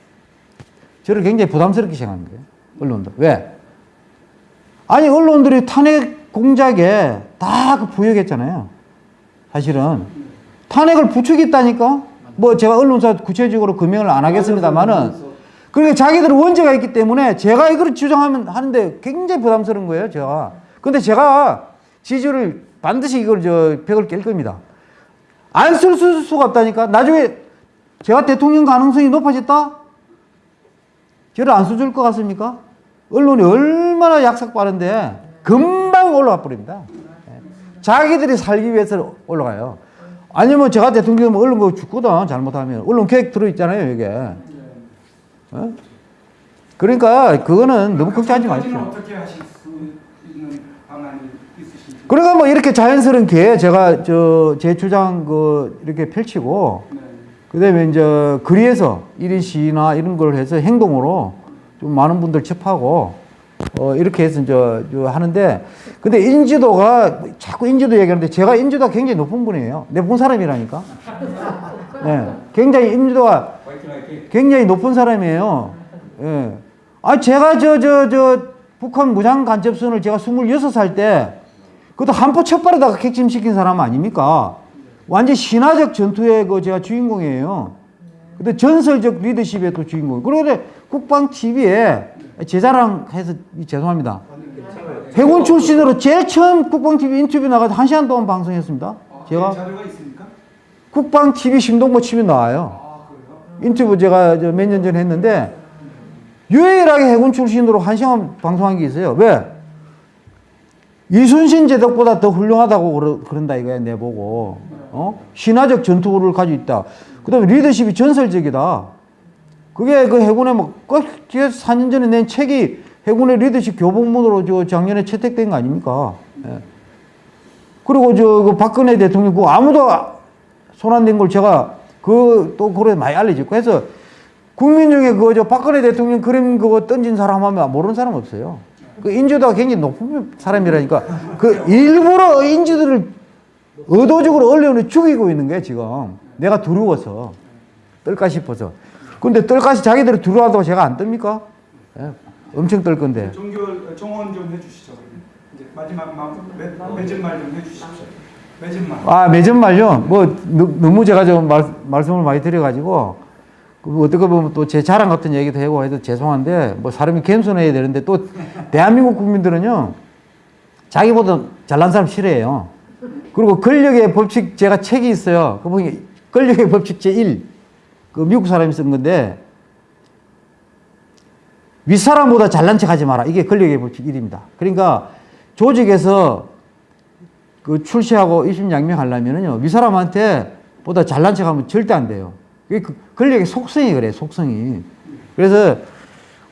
Speaker 1: 저를 굉장히 부담스럽게 생각하는 거예요. 언론들. 왜? 아니, 언론들이 탄핵 공작에 다 그 부역했잖아요. 사실은. 탄핵을 부추겼다니까? 뭐 제가 언론사 구체적으로 금명을 안 하겠습니다만은 그러니까 자기들은 원죄가 있기 때문에 제가 이걸 주장하면 하는데 굉장히 부담스러운 거예요, 제가. 근데 제가 지지를 반드시 이걸 저 벽을 깰 겁니다. 안 쓸 수가 없다니까. 나중에 제가 대통령 가능성이 높아졌다? 저를 안 써줄 것 같습니까? 언론이 얼마나 약삭 빠른데 금방 올라가 버립니다. 예. 자기들이 살기 위해서 올라가요. 아니면 제가 대통령이면 언론 거 죽거든, 잘못하면. 언론 계획 들어있잖아요, 이게. 어? 그러니까 그거는 너무 걱정하지 마십시오.
Speaker 2: 어떻게 하실 수 있는 방안이 있으신지.
Speaker 1: 그러니까 뭐 이렇게 자연스럽게 제가 저 제 주장 그 이렇게 펼치고
Speaker 2: 네.
Speaker 1: 그다음에 이제 거리에서 1인 시위나 이런 걸 해서 행동으로 좀 많은 분들 접하고 어 이렇게 해서 이제 저 하는데 근데 인지도가 자꾸 인지도 얘기하는데 제가 인지도가 굉장히 높은 분이에요. 내 본 사람이라니까. 네. 굉장히 인지도가 굉장히 높은 사람이에요. 예. 아, 제가 저, 저, 저, 북한 무장 간첩선을 제가 26살 때, 그것도 한포 첫발에다가 객침시킨 사람 아닙니까? 완전 신화적 전투의 그 제가 주인공이에요. 근데 전설적 리더십의 또 주인공. 그런데 국방 TV에 제 자랑해서 죄송합니다. 해군 출신으로 제일 처음 국방 TV 인터뷰 나가서 한 시간 동안 방송했습니다.
Speaker 2: 아,
Speaker 1: 제가? 국방 TV 신동보 치면 나와요. 인터뷰 제가 몇 년 전에 했는데 유일하게 해군 출신으로 한 시간 방송한 게 있어요. 왜? 이순신 제독보다 더 훌륭하다고 그런다 이거야 내보고 어? 신화적 전투를 가지고 있다. 그 다음에 리더십이 전설적이다. 그게 그 해군에 뭐꼭 4년 전에 낸 책이 해군의 리더십 교본문으로 저 작년에 채택된 거 아닙니까? 예. 그리고 저그 박근혜 대통령 그 아무도 손 안 댄 걸 제가 그 또 그래 많이 알려졌고 해서 국민 중에 그저 박근혜 대통령 그림 그거 던진 사람 하면 모르는 사람 없어요. 그 인지도가 굉장히 높은 사람이라니까 그 일부러 인지도를 의도적으로 언론을 죽이고 있는 거야 지금 내가 두려워서 떨까 싶어서 근데 떨까시 자기들이 두려워한다고 제가 안 뜹니까? 예, 엄청 떨 건데
Speaker 2: 종결 정원 좀 해주시죠. 이제 마지막 마, 매, 맺은 말좀 해주십시오. 맺은 말.
Speaker 1: 아, 매점 말요? 뭐, 너- 너무 제가 좀 말, 말씀을 많이 드려가지고, 그 어떻게 보면 또 제 자랑 같은 얘기도 하고 해도 죄송한데, 뭐 사람이 겸손해야 되는데, 또 대한민국 국민들은요, 자기보다 잘난 사람 싫어해요. 그리고 권력의 법칙, 제가 책이 있어요. 그 보니, 권력의 법칙 제1. 그 미국 사람이 쓴 건데, 윗사람보다 잘난 척 하지 마라. 이게 권력의 법칙 1입니다. 그러니까 조직에서 그 출시하고 입심양명하려면은요 윗사람한테 보다 잘난 척하면 절대 안 돼요. 그게 그 권력의 속성이 그래 속성이. 그래서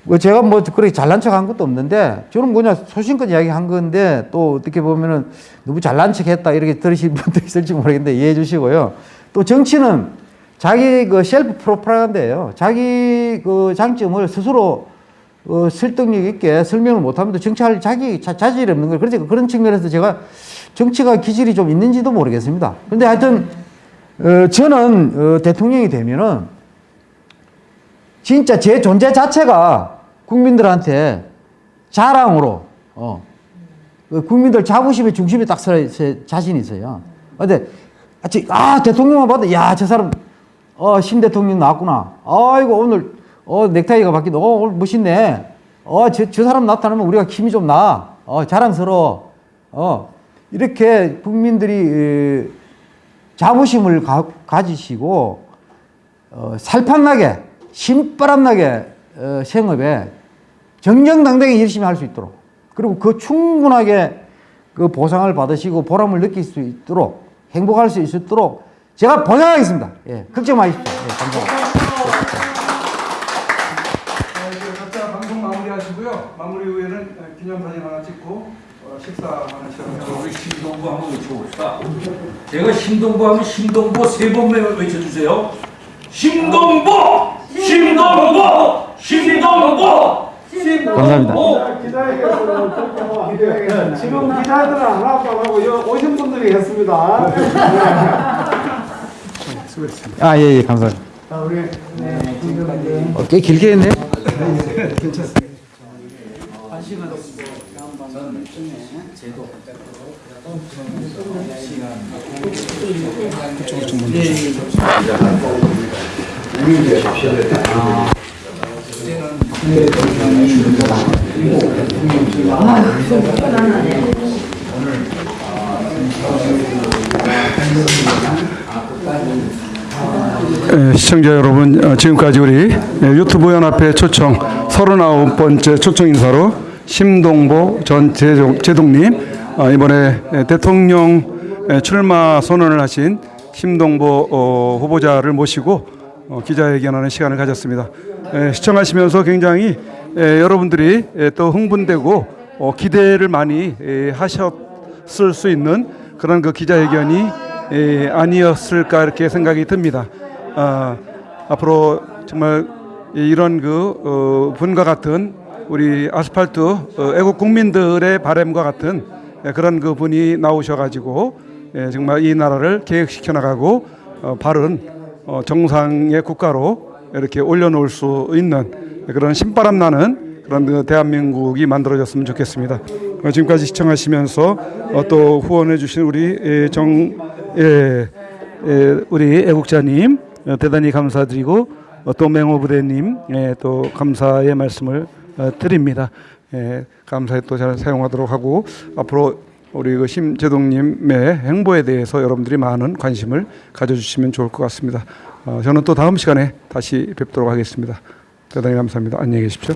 Speaker 1: 뭐 제가 뭐 그렇게 잘난 척 한 것도 없는데 저는 그냥 소신껏 이야기한 건데 또 어떻게 보면은 너무 잘난 척 했다 이렇게 들으실 분도 있을지 모르겠는데 이해해 주시고요. 또 정치는 자기 그 셀프 프로파간다예요. 자기 그 장점을 스스로 어, 설득력 있게 설명을 못하면 또 정치할 자기 자, 자질이 없는 거예요. 그래서 그런 측면에서 제가 정치가 기질이 좀 있는지도 모르겠습니다. 근데 하여튼 어, 저는 어, 대통령이 되면은 진짜 제 존재 자체가 국민들한테 자랑으로 어, 그 국민들 자부심의 중심에 딱 서야 자신이 있어요. 근데 아, 저- 아 대통령만 봐도 야 저 사람 어, 신 대통령 나왔구나. 아이고 오늘 어 넥타이가 바뀌다. 어 오늘 멋있네. 어 저 저 사람 나타나면 우리가 힘이 좀 나. 어 자랑스러워. 어 이렇게 국민들이 에, 자부심을 가, 가지시고 어, 살판나게 신바람나게 어, 생업에 정정당당히 열심히 할 수 있도록 그리고 그 충분하게 그 보상을 받으시고 보람을 느낄 수 있도록 행복할 수 있도록 제가 보장하겠습니다. 예, 걱정 마십시오. 예, 감사합니다.
Speaker 2: 어, 이제 각자 방송 마무리하시고요. 마무리 후에는 어, 기념사진 식사 하나 시작하도록
Speaker 5: 우리 심동보 한번 외쳐봅시다. 제가 심동보 하면 심동보 세번 외쳐주세요. 심동보! 심동보! 심동보!
Speaker 1: 감사합니다.
Speaker 4: 지금 기자들은 하나도 안 하고 여- 오신 분들이 했습니다.
Speaker 1: 아, 예, 예, 감사합니다.
Speaker 3: 자, 우리 네,
Speaker 1: 어, 꽤 길게 했네.
Speaker 3: 한
Speaker 2: 예, 시청자 여러분, 어, 지금까지 우리 예, 유튜브 연합회 초청 39번째 초청 인사로 심동보 전 제동, 제동님 어, 이번에 예, 대통령 예, 출마 선언을 하신 심동보 어, 후보자를 모시고 어, 기자회견하는 시간을 가졌습니다. 예, 시청하시면서 굉장히 예, 여러분들이 예, 또 흥분되고 어, 기대를 많이 예, 하셨을 수 있는 그런 그 기자회견이 예, 아니었을까 이렇게 생각이 듭니다. 아, 앞으로 정말 이- 이런 그 어, 분과 같은 우리 아스팔트 어, 애국 국민들의 바램과 같은 예, 그런 그 분이 나오셔가지고 예, 정말 이 나라를 계획시켜 나가고 어, 바른 어, 정상의 국가로 이렇게 올려놓을 수 있는 그런 신바람 나는 그런 그 대한민국이 만들어졌으면 좋겠습니다. 어, 지금까지 시청하시면서 어, 또 후원해 주신 우리 예, 정 예, 예, 우리 애국자님 어, 대단히 감사드리고 어, 또 맹호 부대님 예, 또 감사의 말씀을 어, 드립니다. 예, 감사에 또잘 사용하도록 하고 앞으로 우리 그 심재동님의 행보에 대해서 여러분들이 많은 관심을 가져주시면 좋을 것 같습니다. 어, 저는 또 다음 시간에 다시 뵙도록 하겠습니다. 대단히 감사합니다. 안녕히 계십시오.